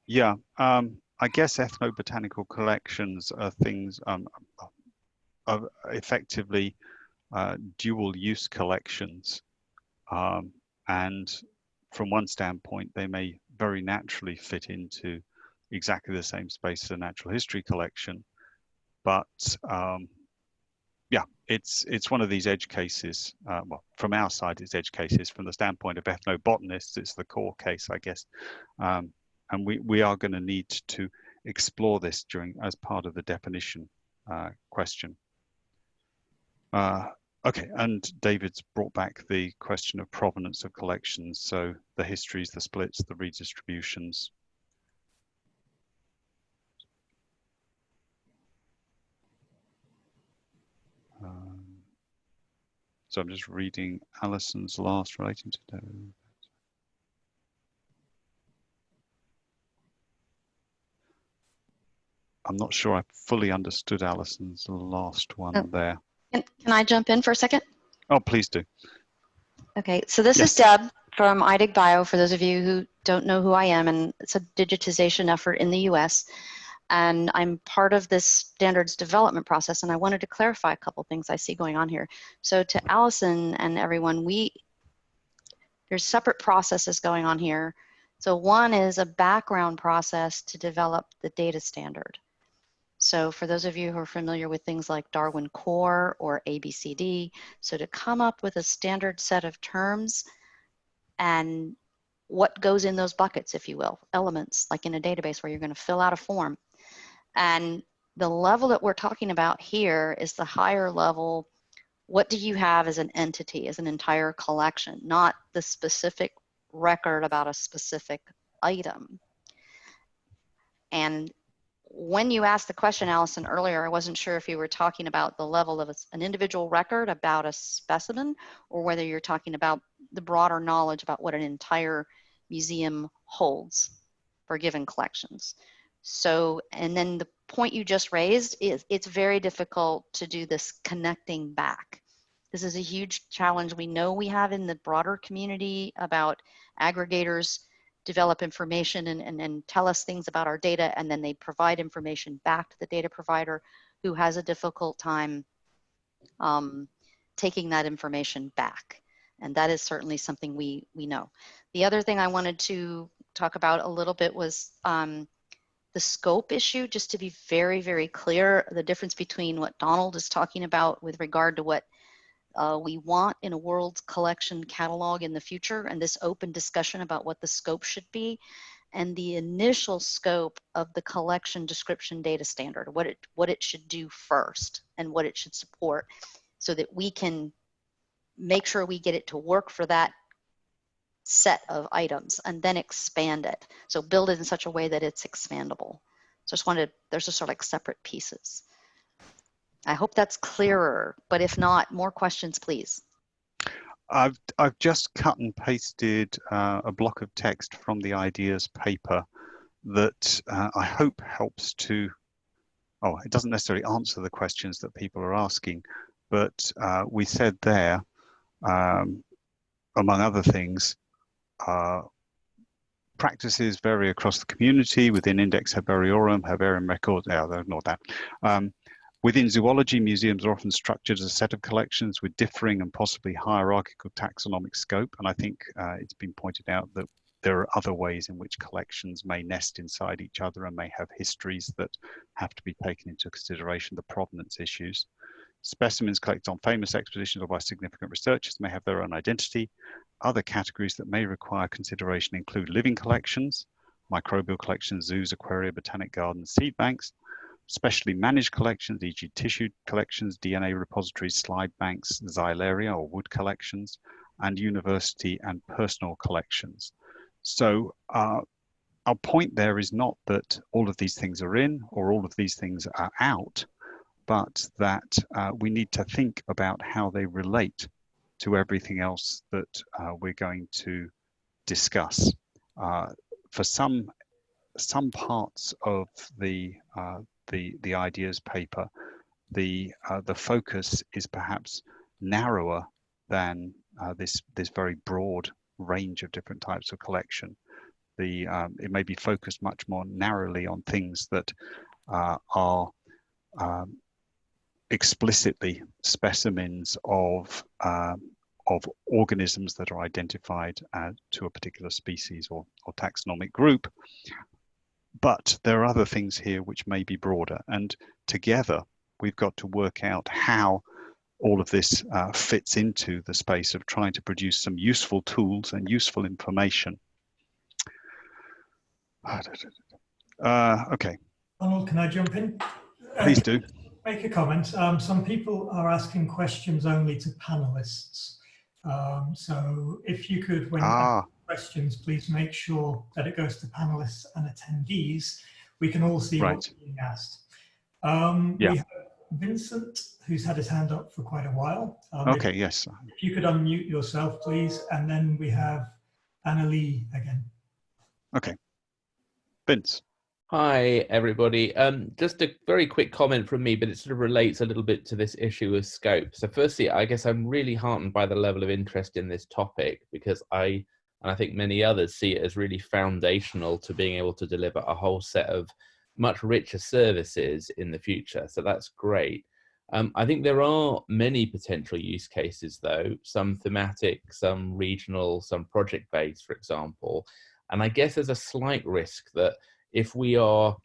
yeah. Um, I guess ethnobotanical collections are things, um, are effectively uh, dual use collections. Um, and from one standpoint, they may very naturally fit into exactly the same space as a natural history collection. But um, yeah, it's it's one of these edge cases. Uh, well, from our side, it's edge cases. From the standpoint of ethnobotanists, it's the core case, I guess. Um, and we, we are going to need to explore this during as part of the definition uh, question. Uh, okay, and David's brought back the question of provenance of collections. So the histories, the splits, the redistributions. Um, so I'm just reading Alison's last relating to I'm not sure I fully understood Alison's last one Oh. there. Can, can I jump in for a second? Oh, please do. Okay, so this is Deb from iDigBio, for those of you who don't know who I am, and it's a digitization effort in the US. And I'm part of this standards development process, and I wanted to clarify a couple things I see going on here. So to Allison and everyone, we, there's separate processes going on here. So one is a background process to develop the data standard. So for those of you who are familiar with things like Darwin Core or ABCD, so to come up with a standard set of terms and what goes in those buckets, if you will, elements, like in a database where you're going to fill out a form. And the level that we're talking about here is the higher level. What do you have as an entity, as an entire collection, not the specific record about a specific item. And when you asked the question, Allison, earlier, I wasn't sure if you were talking about the level of an individual record about a specimen or whether you're talking about the broader knowledge about what an entire museum holds for given collections. So, and then the point you just raised is it's very difficult to do this connecting back. This is a huge challenge we know we have in the broader community about aggregators develop information and, and, and tell us things about our data and then they provide information back to the data provider who has a difficult time um, taking that information back. And that is certainly something we, we know. The other thing I wanted to talk about a little bit was um, the scope issue, just to be very, very clear, the difference between what Donald is talking about with regard to what uh, we want in a world collection catalog in the future and this open discussion about what the scope should be and the initial scope of the collection description data standard, what it, what it should do first and what it should support so that we can make sure we get it to work for that set of items and then expand it. So build it in such a way that it's expandable. So just wanted, there's just sort of like separate pieces. I hope that's clearer, but if not, more questions, please. I've I've just cut and pasted uh, a block of text from the ideas paper that uh, I hope helps to, oh, it doesn't necessarily answer the questions that people are asking, but uh, we said there, um, among other things, uh, practices vary across the community within Index Herbariorum, Herbarium Records, yeah, not that. Um, within zoology, museums are often structured as a set of collections with differing and possibly hierarchical taxonomic scope. And I think uh, it's been pointed out that there are other ways in which collections may nest inside each other and may have histories that have to be taken into consideration, the provenance issues. Specimens collected on famous expeditions or by significant researchers may have their own identity. Other categories that may require consideration include living collections, microbial collections, zoos, aquaria, botanic gardens, seed banks, specially managed collections, e.g. tissue collections, DNA repositories, slide banks, xylaria or wood collections, and university and personal collections. So uh, our point there is not that all of these things are in or all of these things are out, but that uh, we need to think about how they relate to everything else that uh, we're going to discuss. Uh, for some some parts of the uh, the the ideas paper, the uh, the focus is perhaps narrower than this this very broad range of different types of collection. The um, it may be focused much more narrowly on things that uh, are um, explicitly specimens of um, of organisms that are identified uh, to a particular species or, or taxonomic group. But there are other things here which may be broader, and together we've got to work out how all of this uh, fits into the space of trying to produce some useful tools and useful information. (sighs) Uh, okay. Donald, can I jump in? Please do. (laughs) Make a comment. Um, some people are asking questions only to panelists. Um, so if you could, when ah. Questions, please make sure that it goes to panelists and attendees. We can all see right. what's being asked. Um, yeah. We have Vincent, who's had his hand up for quite a while. Um, okay, if, yes. If you could unmute yourself, please. And then we have Annalie again. Okay. Vince. Hi, everybody. Um, just a very quick comment from me, but it sort of relates a little bit to this issue of scope. So firstly, I guess I'm really heartened by the level of interest in this topic because I, and I think many others see it as really foundational to being able to deliver a whole set of much richer services in the future. So that's great. Um, I think there are many potential use cases though, some thematic, some regional, some project-based, for example. And I guess there's a slight risk that if we are,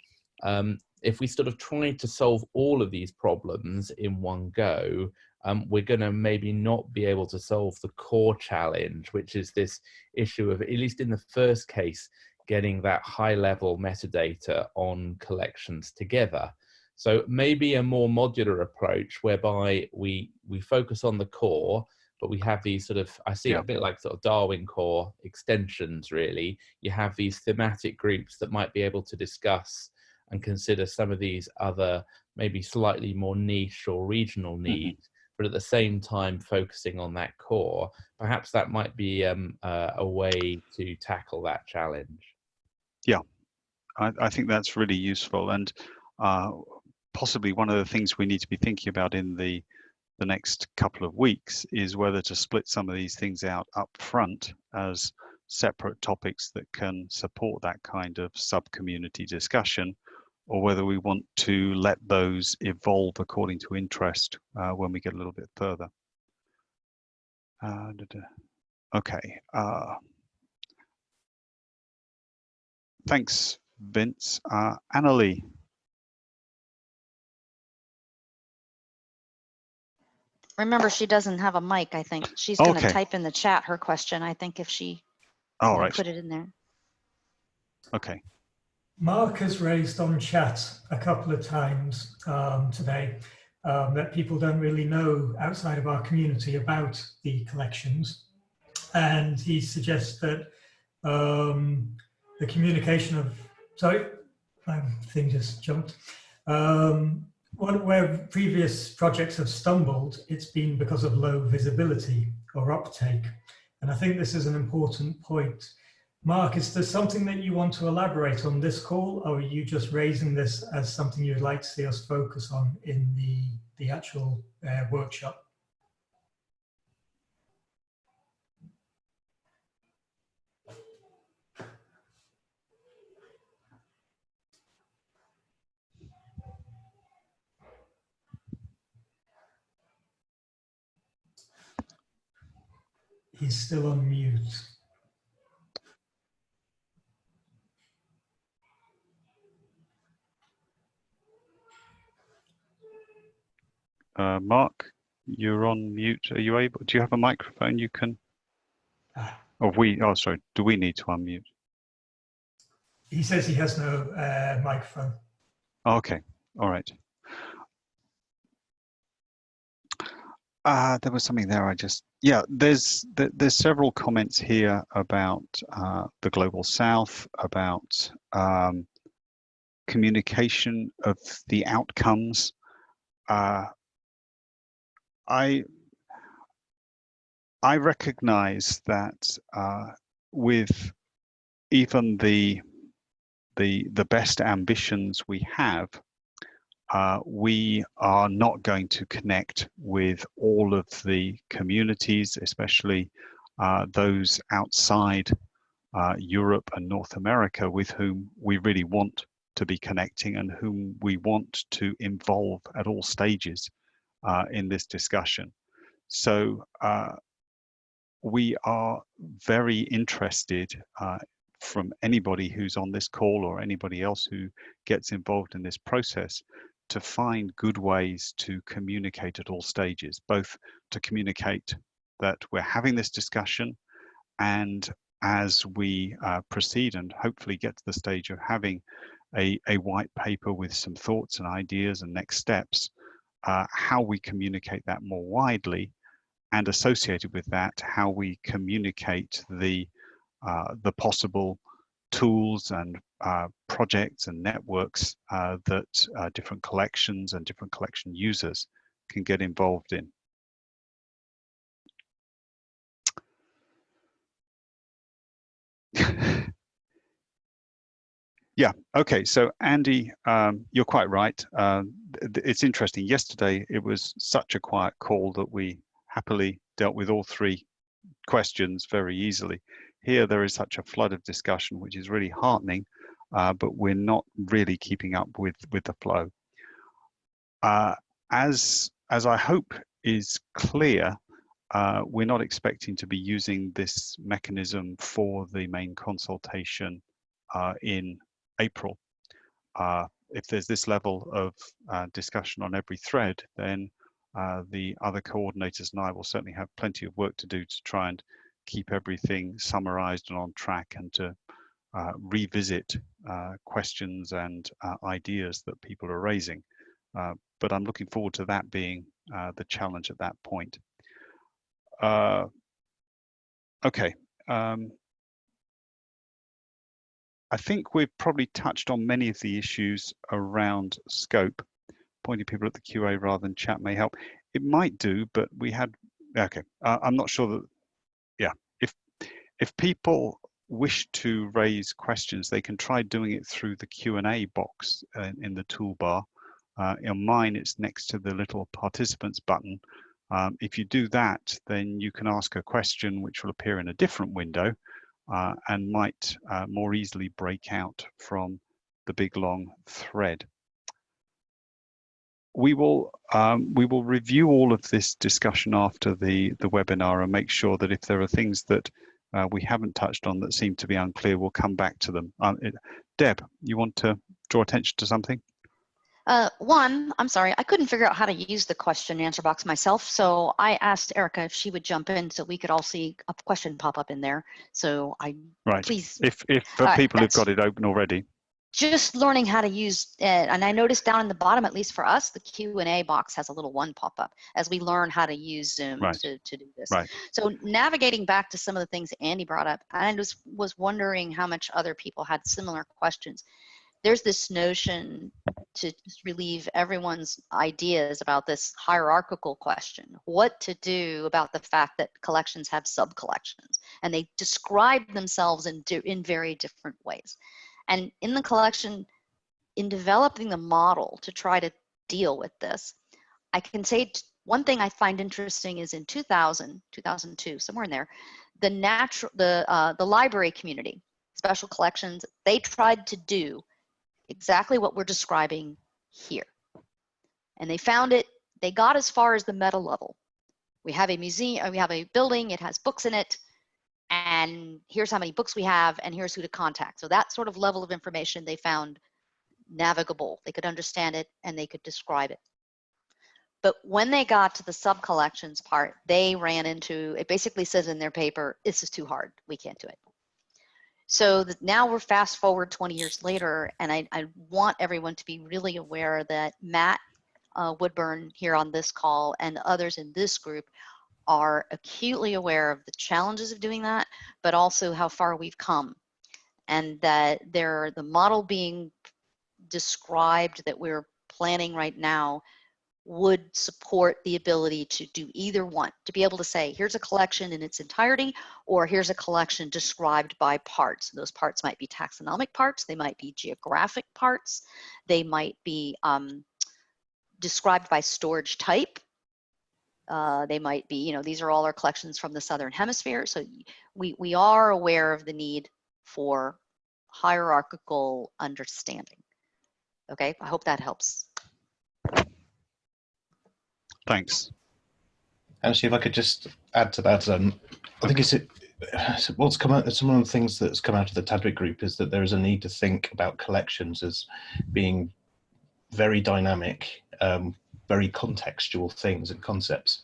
um, if we sort of try to solve all of these problems in one go, um, we're going to maybe not be able to solve the core challenge, which is this issue of, at least in the first case, getting that high level metadata on collections together. So maybe a more modular approach whereby we, we focus on the core, but we have these sort of, I see yeah. a bit like sort of Darwin core extensions really. You have these thematic groups that might be able to discuss and consider some of these other, maybe slightly more niche or regional needs, mm -hmm. But at the same time focusing on that core. Perhaps that might be um, uh, a way to tackle that challenge. Yeah, I, I think that's really useful and uh, possibly one of the things we need to be thinking about in the the next couple of weeks is whether to split some of these things out up front as separate topics that can support that kind of sub-community discussion or whether we want to let those evolve according to interest uh, when we get a little bit further. Uh, okay. Uh, thanks, Vince. Uh, Annalie. Remember, she doesn't have a mic, I think. She's going to Okay. type in the chat her question, I think, if she All put it in there. Okay. Mark has raised on chat a couple of times um, today um, that people don't really know outside of our community about the collections. And he suggests that um, the communication of, sorry, my thing just jumped. Um, what- where previous projects have stumbled, it's been because of low visibility or uptake. And I think this is an important point. Mark, is there something that you want to elaborate on this call, or are you just raising this as something you'd like to see us focus on in the, the actual uh, workshop? He's still on mute. Uh, Mark, you're on mute. Are you able? Do you have a microphone you can? Oh, we. Oh, sorry. Do we need to unmute? He says he has no uh, microphone. Okay. All right. Uh, there was something there. I just yeah. There's there, there's several comments here about uh, the global south, about um, communication of the outcomes. Uh, I I recognize that uh, with even the the the best ambitions we have, uh, we are not going to connect with all of the communities, especially uh, those outside uh, Europe and North America, with whom we really want to be connecting and whom we want to involve at all stages uh, in this discussion. So uh, we are very interested uh, from anybody who's on this call or anybody else who gets involved in this process to find good ways to communicate at all stages, both to communicate that we're having this discussion and as we uh, proceed and hopefully get to the stage of having a, a white paper with some thoughts and ideas and next steps, uh, how we communicate that more widely and associated with that, how we communicate the, uh, the possible tools and uh, projects and networks uh, that uh, different collections and different collection users can get involved in. (laughs) Yeah. Okay. So Andy, um, you're quite right. Um, it's interesting. Yesterday, it was such a quiet call that we happily dealt with all three questions very easily. Here, there is such a flood of discussion, which is really heartening, uh, but we're not really keeping up with with the flow. Uh, as as I hope is clear, uh, we're not expecting to be using this mechanism for the main consultation uh, in April. Uh, if there's this level of uh, discussion on every thread, then uh, the other coordinators and I will certainly have plenty of work to do to try and keep everything summarized and on track and to uh, revisit uh, questions and uh, ideas that people are raising. but I'm looking forward to that being the challenge at that point. okay. Um, I think we've probably touched on many of the issues around scope. Pointing people at the QA rather than chat may help. It might do, but we had, okay, uh, I'm not sure that, yeah, if, if people wish to raise questions, they can try doing it through the Q&A box uh, in the toolbar. Uh, in mine, it's next to the little participants button. Um, if you do that, then you can ask a question which will appear in a different window uh, and might uh, more easily break out from the big long thread. We will um, we will review all of this discussion after the the webinar and make sure that if there are things that uh, we haven't touched on that seem to be unclear, we'll come back to them. Um, it, Deb, you want to draw attention to something? Uh, one, I'm sorry, I couldn't figure out how to use the question answer box myself. So I asked Erica if she would jump in so we could all see a question pop up in there. So I, right. please. If, if for uh, people who've got it open already. Just learning how to use it. And I noticed down in the bottom, at least for us, the Q&A box has a little one pop up as we learn how to use Zoom Right. to, to do this. Right. So navigating back to some of the things Andy brought up, I just was wondering how much other people had similar questions. There's this notion to relieve everyone's ideas about this hierarchical question what to do about the fact that collections have sub collections and they describe themselves in, in very different ways. And in the collection in developing the model to try to deal with this i can say one thing i find interesting is in 2000 2002 somewhere in there the natural the uh, the library community special collections they tried to do exactly what we're describing here. And they found it, they got as far as the meta level. We have a museum, uh, we have a building, it has books in it, and here's how many books we have, and here's who to contact. So that sort of level of information they found navigable. They could understand it and they could describe it. But when they got to the sub collections part, they ran into, it basically says in their paper, this is too hard, we can't do it. So now we're fast forward 20 years later, and I, I want everyone to be really aware that Matt uh, Woodburn here on this call and others in this group are acutely aware of the challenges of doing that, but also how far we've come. And that there, the model being described that we're planning right now would support the ability to do either one, to be able to say, here's a collection in its entirety, or here's a collection described by parts. Those parts might be taxonomic parts, they might be geographic parts, they might be um, described by storage type. Uh, they might be, you know, these are all our collections from the Southern Hemisphere. So we, we are aware of the need for hierarchical understanding. Okay, I hope that helps. Thanks. Actually, if I could just add to that, um, I think it's what's come out. Some of the things that's come out of the TDWG group is that there is a need to think about collections as being very dynamic, um, very contextual things and concepts.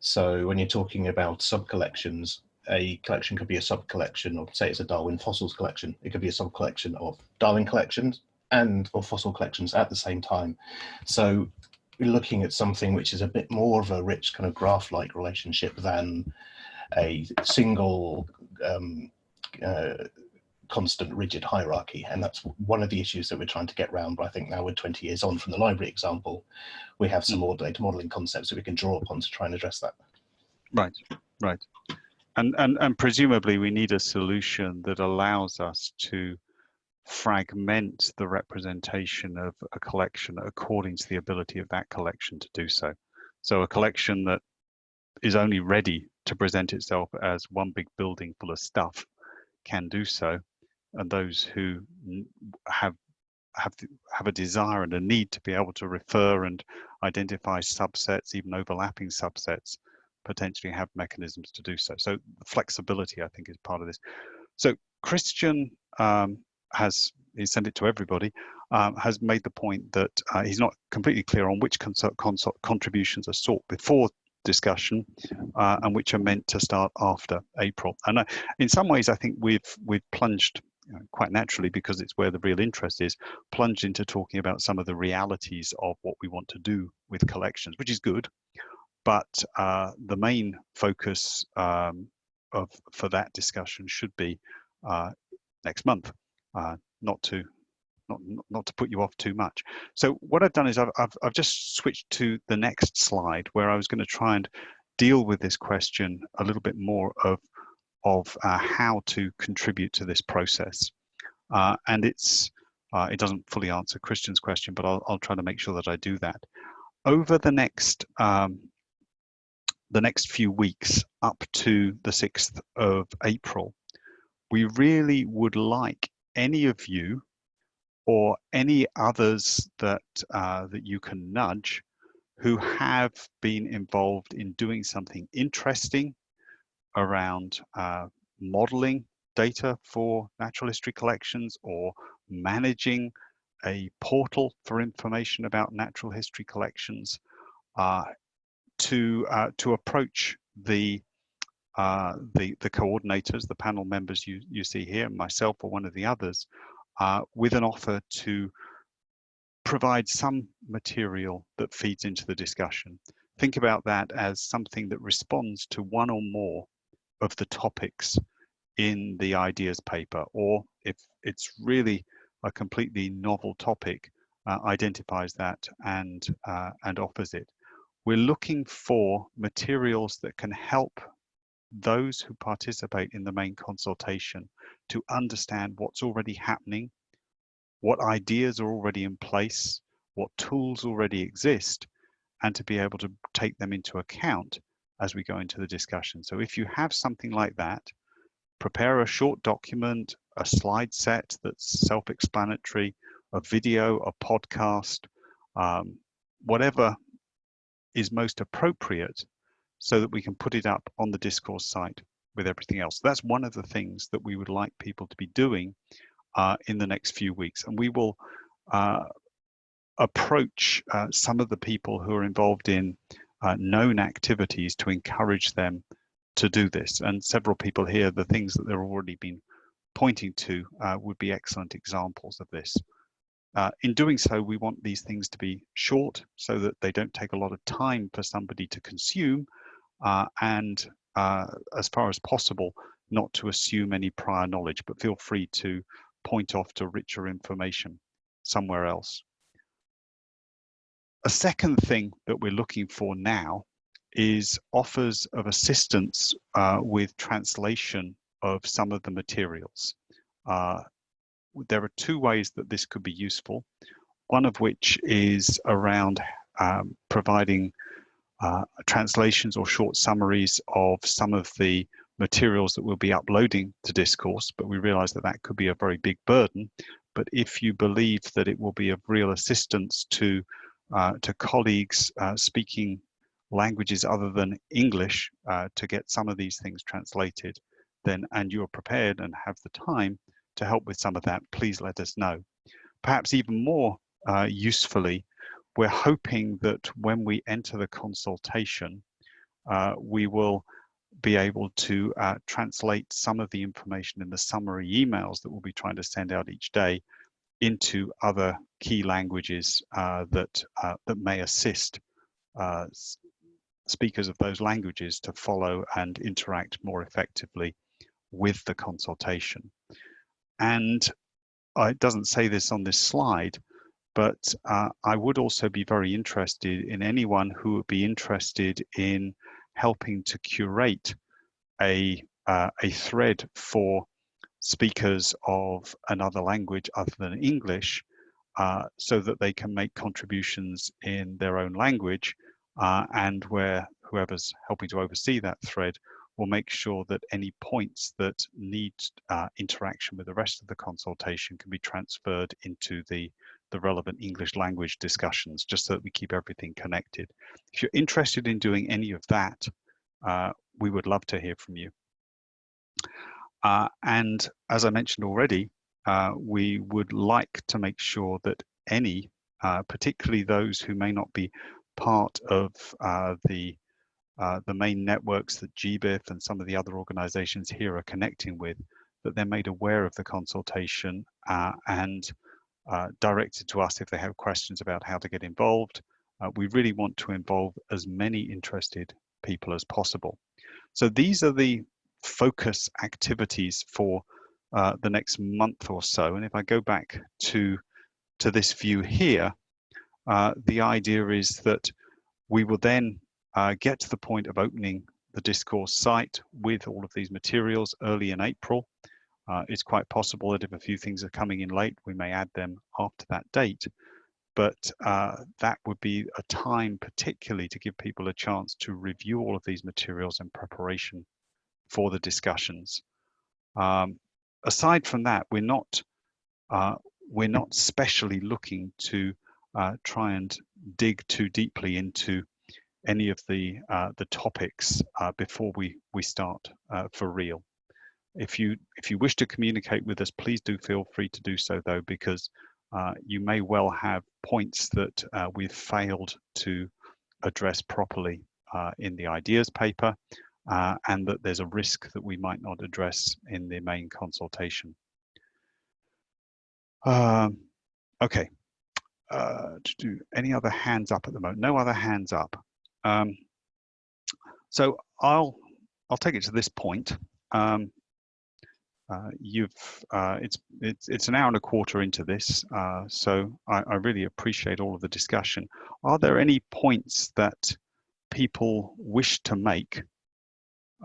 So when you're talking about sub collections, a collection could be a sub collection, or say it's a Darwin fossils collection. It could be a sub collection of Darwin collections and or fossil collections at the same time. So looking at something which is a bit more of a rich kind of graph-like relationship than a single um, uh, constant rigid hierarchy. And that's one of the issues that we're trying to get around. But I think now we're 20 years on from the library example, we have some more data modeling concepts that we can draw upon to try and address that. Right, right. And, and, and presumably we need a solution that allows us to fragment the representation of a collection according to the ability of that collection to do so. So a collection that is only ready to present itself as one big building full of stuff can do so, and those who have have have a desire and a need to be able to refer and identify subsets, even overlapping subsets, potentially have mechanisms to do so. So flexibility, I think, is part of this. So Christian um, has he sent it to everybody um, has made the point that uh, he's not completely clear on which contributions are sought before discussion uh, and which are meant to start after April. And uh, in some ways, I think we've we've plunged quite naturally because it's where the real interest is, plunged into talking about some of the realities of what we want to do with collections, which is good. But uh, the main focus um, of for that discussion should be uh, next month uh, not to not, not to put you off too much. So what I've done is I've, I've, I've just switched to the next slide where I was going to try and deal with this question a little bit more of, of uh, how to contribute to this process. Uh, and it's, uh, it doesn't fully answer Christian's question, but I'll, I'll try to make sure that I do that. Over the next, um, the next few weeks up to the 6th of April, we really would like any of you or any others that uh, that you can nudge who have been involved in doing something interesting around uh, modeling data for natural history collections or managing a portal for information about natural history collections uh, to uh, to approach the uh, the, the coordinators, the panel members you, you see here, myself or one of the others, uh, with an offer to provide some material that feeds into the discussion. Think about that as something that responds to one or more of the topics in the ideas paper, or if it's really a completely novel topic uh, identifies that and uh, and offers it. We're looking for materials that can help those who participate in the main consultation to understand what's already happening, what ideas are already in place, what tools already exist, and to be able to take them into account as we go into the discussion. So if you have something like that, prepare a short document, a slide set that's self-explanatory, a video, a podcast, um, whatever is most appropriate so that we can put it up on the discourse site with everything else. That's one of the things that we would like people to be doing uh, in the next few weeks. And we will uh, approach uh, some of the people who are involved in uh, known activities to encourage them to do this. And several people here, the things that they've already been pointing to uh, would be excellent examples of this. Uh, in doing so, we want these things to be short so that they don't take a lot of time for somebody to consume and uh, as far as possible, not to assume any prior knowledge, but feel free to point off to richer information somewhere else. A second thing that we're looking for now is offers of assistance uh, with translation of some of the materials. Uh, there are two ways that this could be useful. One of which is around um, providing uh, translations or short summaries of some of the materials that we'll be uploading to Discourse, but we realize that that could be a very big burden. But if you believe that it will be of real assistance to, uh, to colleagues uh, speaking languages other than English uh, to get some of these things translated, then and you're prepared and have the time to help with some of that, please let us know. Perhaps even more uh, usefully, we're hoping that when we enter the consultation, uh, we will be able to uh, translate some of the information in the summary emails that we'll be trying to send out each day into other key languages uh, that uh, that may assist uh, speakers of those languages to follow and interact more effectively with the consultation. And uh, it doesn't say this on this slide, but uh, I would also be very interested in anyone who would be interested in helping to curate a, uh, a thread for speakers of another language other than English uh, so that they can make contributions in their own language uh, and where whoever's helping to oversee that thread will make sure that any points that need uh, interaction with the rest of the consultation can be transferred into the, the relevant English language discussions, just so that we keep everything connected. If you're interested in doing any of that, uh, we would love to hear from you. Uh, and as I mentioned already, uh, we would like to make sure that any, uh, particularly those who may not be part of uh, the uh, the main networks that GBIF and some of the other organizations here are connecting with, that they're made aware of the consultation and uh, directed to us if they have questions about how to get involved. Uh, we really want to involve as many interested people as possible. So these are the focus activities for uh, the next month or so. And if I go back to, to this view here, the idea is that we will then uh, get to the point of opening the discourse site with all of these materials early in April. Uh, it's quite possible that if a few things are coming in late, we may add them after that date. But uh, that would be a time particularly to give people a chance to review all of these materials in preparation for the discussions. Um, aside from that, we're not uh, we're not specially looking to uh, try and dig too deeply into any of the uh, the topics uh, before we we start for real. If you if you wish to communicate with us, please do feel free to do so though, because uh, you may well have points that uh, we've failed to address properly uh, in the ideas paper, and that there's a risk that we might not address in the main consultation. Um, okay. to do any other hands up at the moment? No other hands up. Um, so I'll I'll take it to this point. Um, uh, you've uh, it's it's it's an hour and a quarter into this, uh, so I, I really appreciate all of the discussion. Are there any points that people wish to make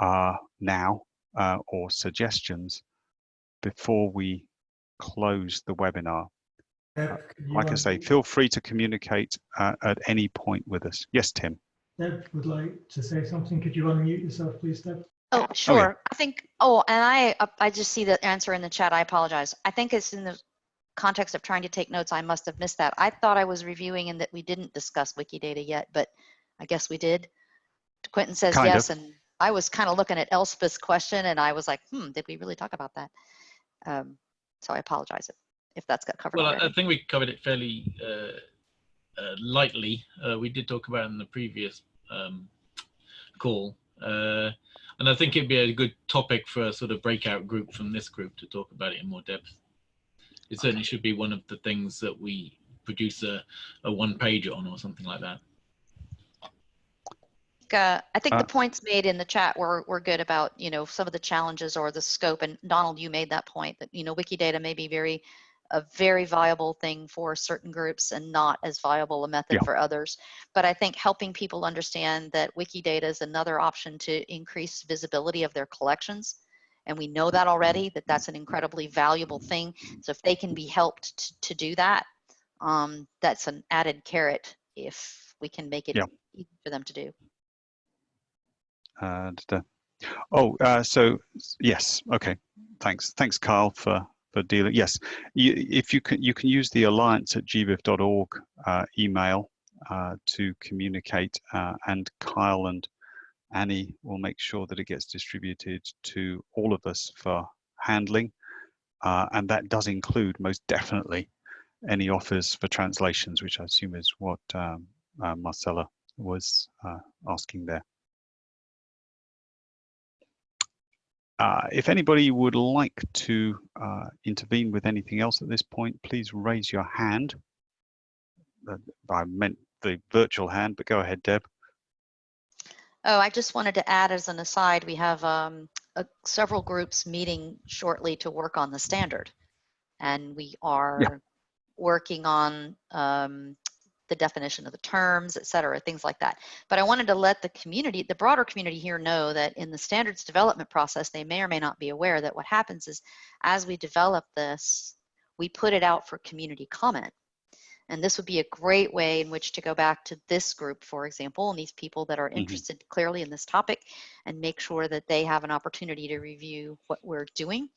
uh, now uh, or suggestions before we close the webinar? Deb, Like I say, feel free to communicate uh, at any point with us. Yes, Tim. Deb would like to say something. Could you unmute yourself, please, Deb? Oh, sure. I think, oh, and I, uh, I just see the answer in the chat. I apologize. I think it's in the context of trying to take notes. I must have missed that. I thought I was reviewing and that we didn't discuss Wikidata yet, but I guess we did. Quentin says Kind of. yes, and I was kind of looking at Elspeth's question and I was like, hmm, did we really talk about that? Um, so I apologize if, if that's got covered Well, I, already. I think we covered it fairly uh, uh, lightly. Uh, we did talk about it in the previous um, call. Uh, and I think it'd be a good topic for a sort of breakout group from this group to talk about it in more depth. It certainly should be one of the things that we produce a, a one page on or something like that. uh, I think Uh, the points made in the chat were, were good about, you know, some of the challenges or the scope. And Donald, you made that point that, you know, Wikidata may be very, a very viable thing for certain groups and not as viable a method Yeah. for others. But I think helping people understand that Wikidata is another option to increase visibility of their collections. And we know that already, that that's an incredibly valuable thing. So if they can be helped to, to do that, um, that's an added carrot if we can make it Yeah. easy for them to do. And uh, oh, uh, so yes, okay. Thanks, thanks, Carl, for for dealing. Yes, you, if you can, you can use the alliance at gbif.org uh, email uh, to communicate, uh, and Kyle and Annie will make sure that it gets distributed to all of us for handling, uh, and that does include most definitely any offers for translations, which I assume is what um, uh, Marcella was uh, asking there. Uh, if anybody would like to uh, intervene with anything else at this point, please raise your hand. Uh, I meant the virtual hand, but go ahead, Deb. Oh, I just wanted to add as an aside, we have um, uh, several groups meeting shortly to work on the standard. And we are working on um, the definition of the terms, et cetera, things like that. But I wanted to let the community, the broader community here know that in the standards development process, they may or may not be aware that what happens is as we develop this, we put it out for community comment. And this would be a great way in which to go back to this group, for example, and these people that are Mhm. interested clearly in this topic and make sure that they have an opportunity to review what we're doing.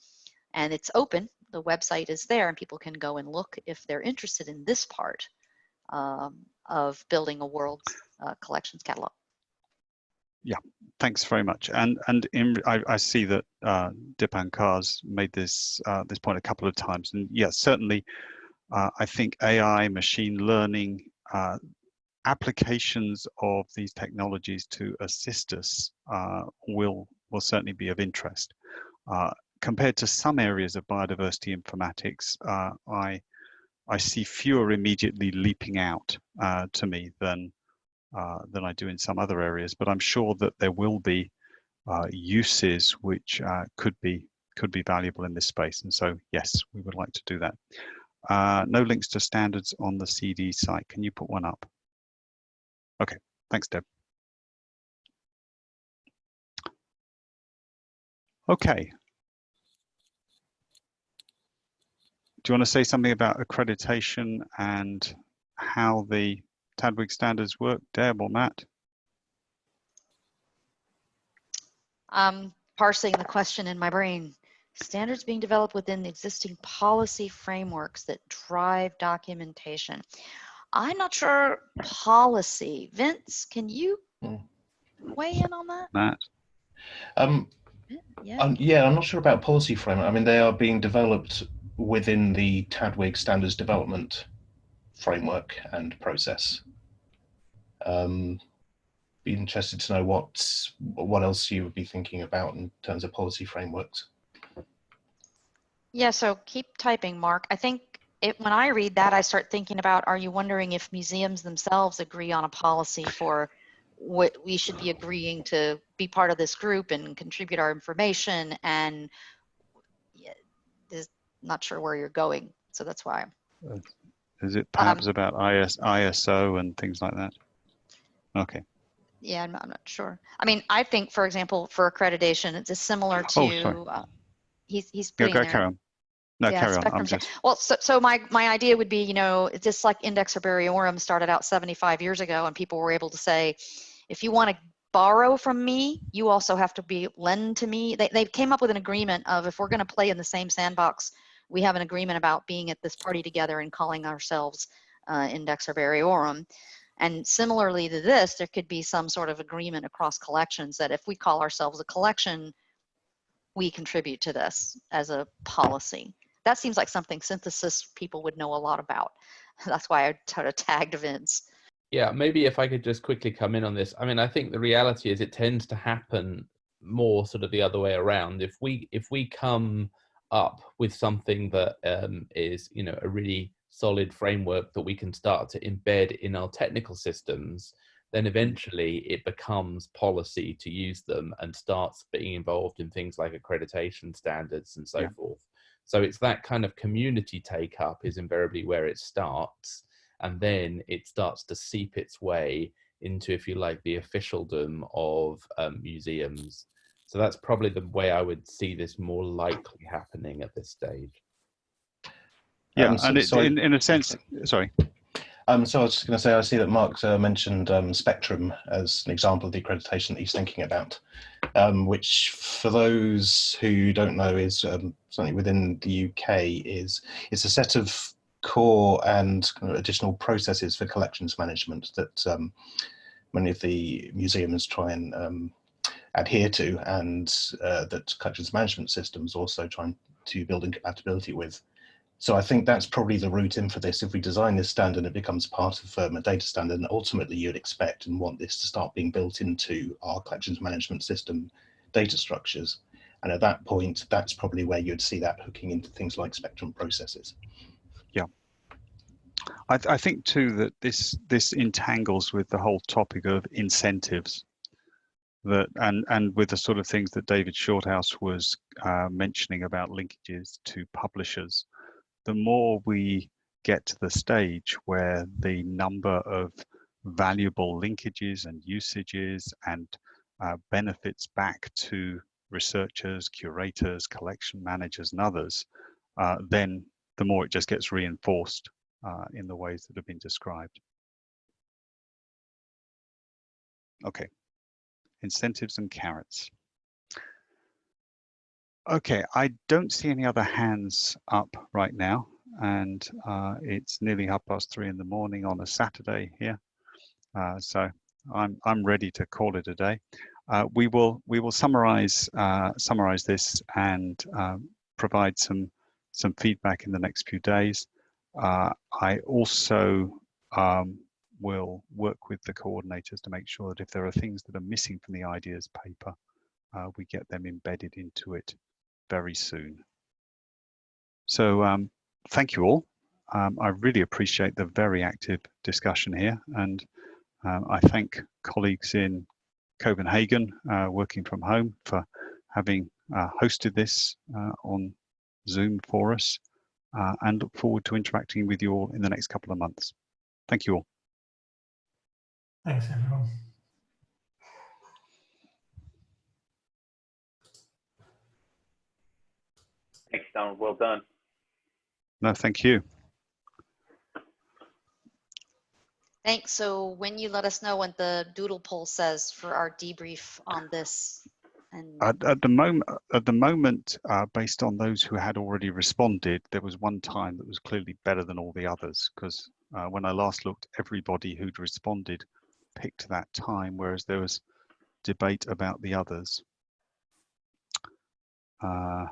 And it's open, the website is there and people can go and look if they're interested in this part um, of building a world uh, collections catalog. Yeah, thanks very much. And and in I, I see that uh, Dipan Kar's made this uh, this point a couple of times, and yes, certainly, uh, I think AI, machine learning, uh, applications of these technologies to assist us uh, will will certainly be of interest. Uh, compared to some areas of biodiversity informatics, I I see fewer immediately leaping out uh, to me than uh, than I do in some other areas. But I'm sure that there will be uh, uses which uh, could be could be valuable in this space. And so, yes, we would like to do that. Uh, no links to standards on the CD site. Can you put one up? Okay, thanks, Deb. Okay. Do you want to say something about accreditation and how the TDWG standards work, Deb or Matt? I'm parsing the question in my brain. Standards being developed within the existing policy frameworks that drive documentation. I'm not sure policy. Vince, can you Hmm. weigh in on that? Matt? Um, Yeah. um, yeah, I'm not sure about policy framework. I mean, they are being developed within the TDWG standards development framework and process. Um, be interested to know what what else you would be thinking about in terms of policy frameworks. Yeah, so keep typing, Mark. I think it, when I read that, I start thinking about, are you wondering if museums themselves agree on a policy for what we should be agreeing to be part of this group and contribute our information and not sure where you're going. So that's why. Is it Um, perhaps about IS, ISO and things like that? Okay. Yeah, I'm not, I'm not sure. I mean, I think, for example, for accreditation, it's similar to, Oh, sorry. uh, he's, he's Yeah, putting go there. carry on. No, Yeah, carry on. I'm just, Well, so, so my, my idea would be, you know, just like Index Herbariorum started out 75 years ago and people were able to say, if you want to borrow from me, you also have to be lend to me. They, they came up with an agreement of if we're going to play in the same sandbox, we have an agreement about being at this party together and calling ourselves uh, Index Herbariorum. And similarly to this, there could be some sort of agreement across collections that if we call ourselves a collection, we contribute to this as a policy. That seems like something SYNTHESYS people would know a lot about. (laughs) That's why I sort of tagged Vince. Yeah, maybe if I could just quickly come in on this. I mean, I think the reality is it tends to happen more sort of the other way around. If we if we come up with something that um, is you know a really solid framework that we can start to embed in our technical systems, then eventually it becomes policy to use them and starts being involved in things like accreditation standards and so Yeah. forth. So it's that kind of community take up is invariably where it starts and then it starts to seep its way into, if you like, the officialdom of um, museums. So that's probably the way I would see this more likely happening at this stage. yeah, Um, so- and it, so in, in a sense, sorry. Um, so I was just going to say, I see that Mark uh, mentioned um, Spectrum as an example of the accreditation that he's thinking about, um, which for those who don't know is um, something within the UK is it's a set of core and kind of additional processes for collections management that um, many of the museums try and um, adhere to and uh, that collections management systems also trying to build in compatibility with. So I think that's probably the route in for this. If we design this standard, it becomes part of um, a data standard, and ultimately you'd expect and want this to start being built into our collections management system data structures. And at that point, that's probably where you'd see that hooking into things like spectrum processes. I, th- I think too that this this entangles with the whole topic of incentives that and and with the sort of things that David Shorthouse was uh, mentioning about linkages to publishers. The more we get to the stage where the number of valuable linkages and usages and uh, benefits back to researchers, curators, collection managers, and others, uh, then the more it just gets reinforced uh, in the ways that have been described. Okay, incentives and carrots. Okay, I don't see any other hands up right now, and uh, it's nearly half past three in the morning on a Saturday here, uh, so I'm I'm ready to call it a day. Uh, we will we will summarize uh, summarize this and um, provide some some feedback in the next few days. Uh, I also um, will work with the coordinators to make sure that if there are things that are missing from the ideas paper, uh, we get them embedded into it very soon. So um, thank you all. Um, I really appreciate the very active discussion here and um, I thank colleagues in Copenhagen uh, working from home for having uh, hosted this uh, on Zoom for us uh, and look forward to interacting with you all in the next couple of months. Thank you all. Thanks, everyone. Thanks, Donald. Well done. No, thank you. Thanks. So when you let us know what the doodle poll says for our debrief on this and At, at the moment, at the moment, uh, based on those who had already responded, there was one time that was clearly better than all the others because uh, when I last looked, everybody who'd responded picked that time, whereas there was debate about the others. Uh,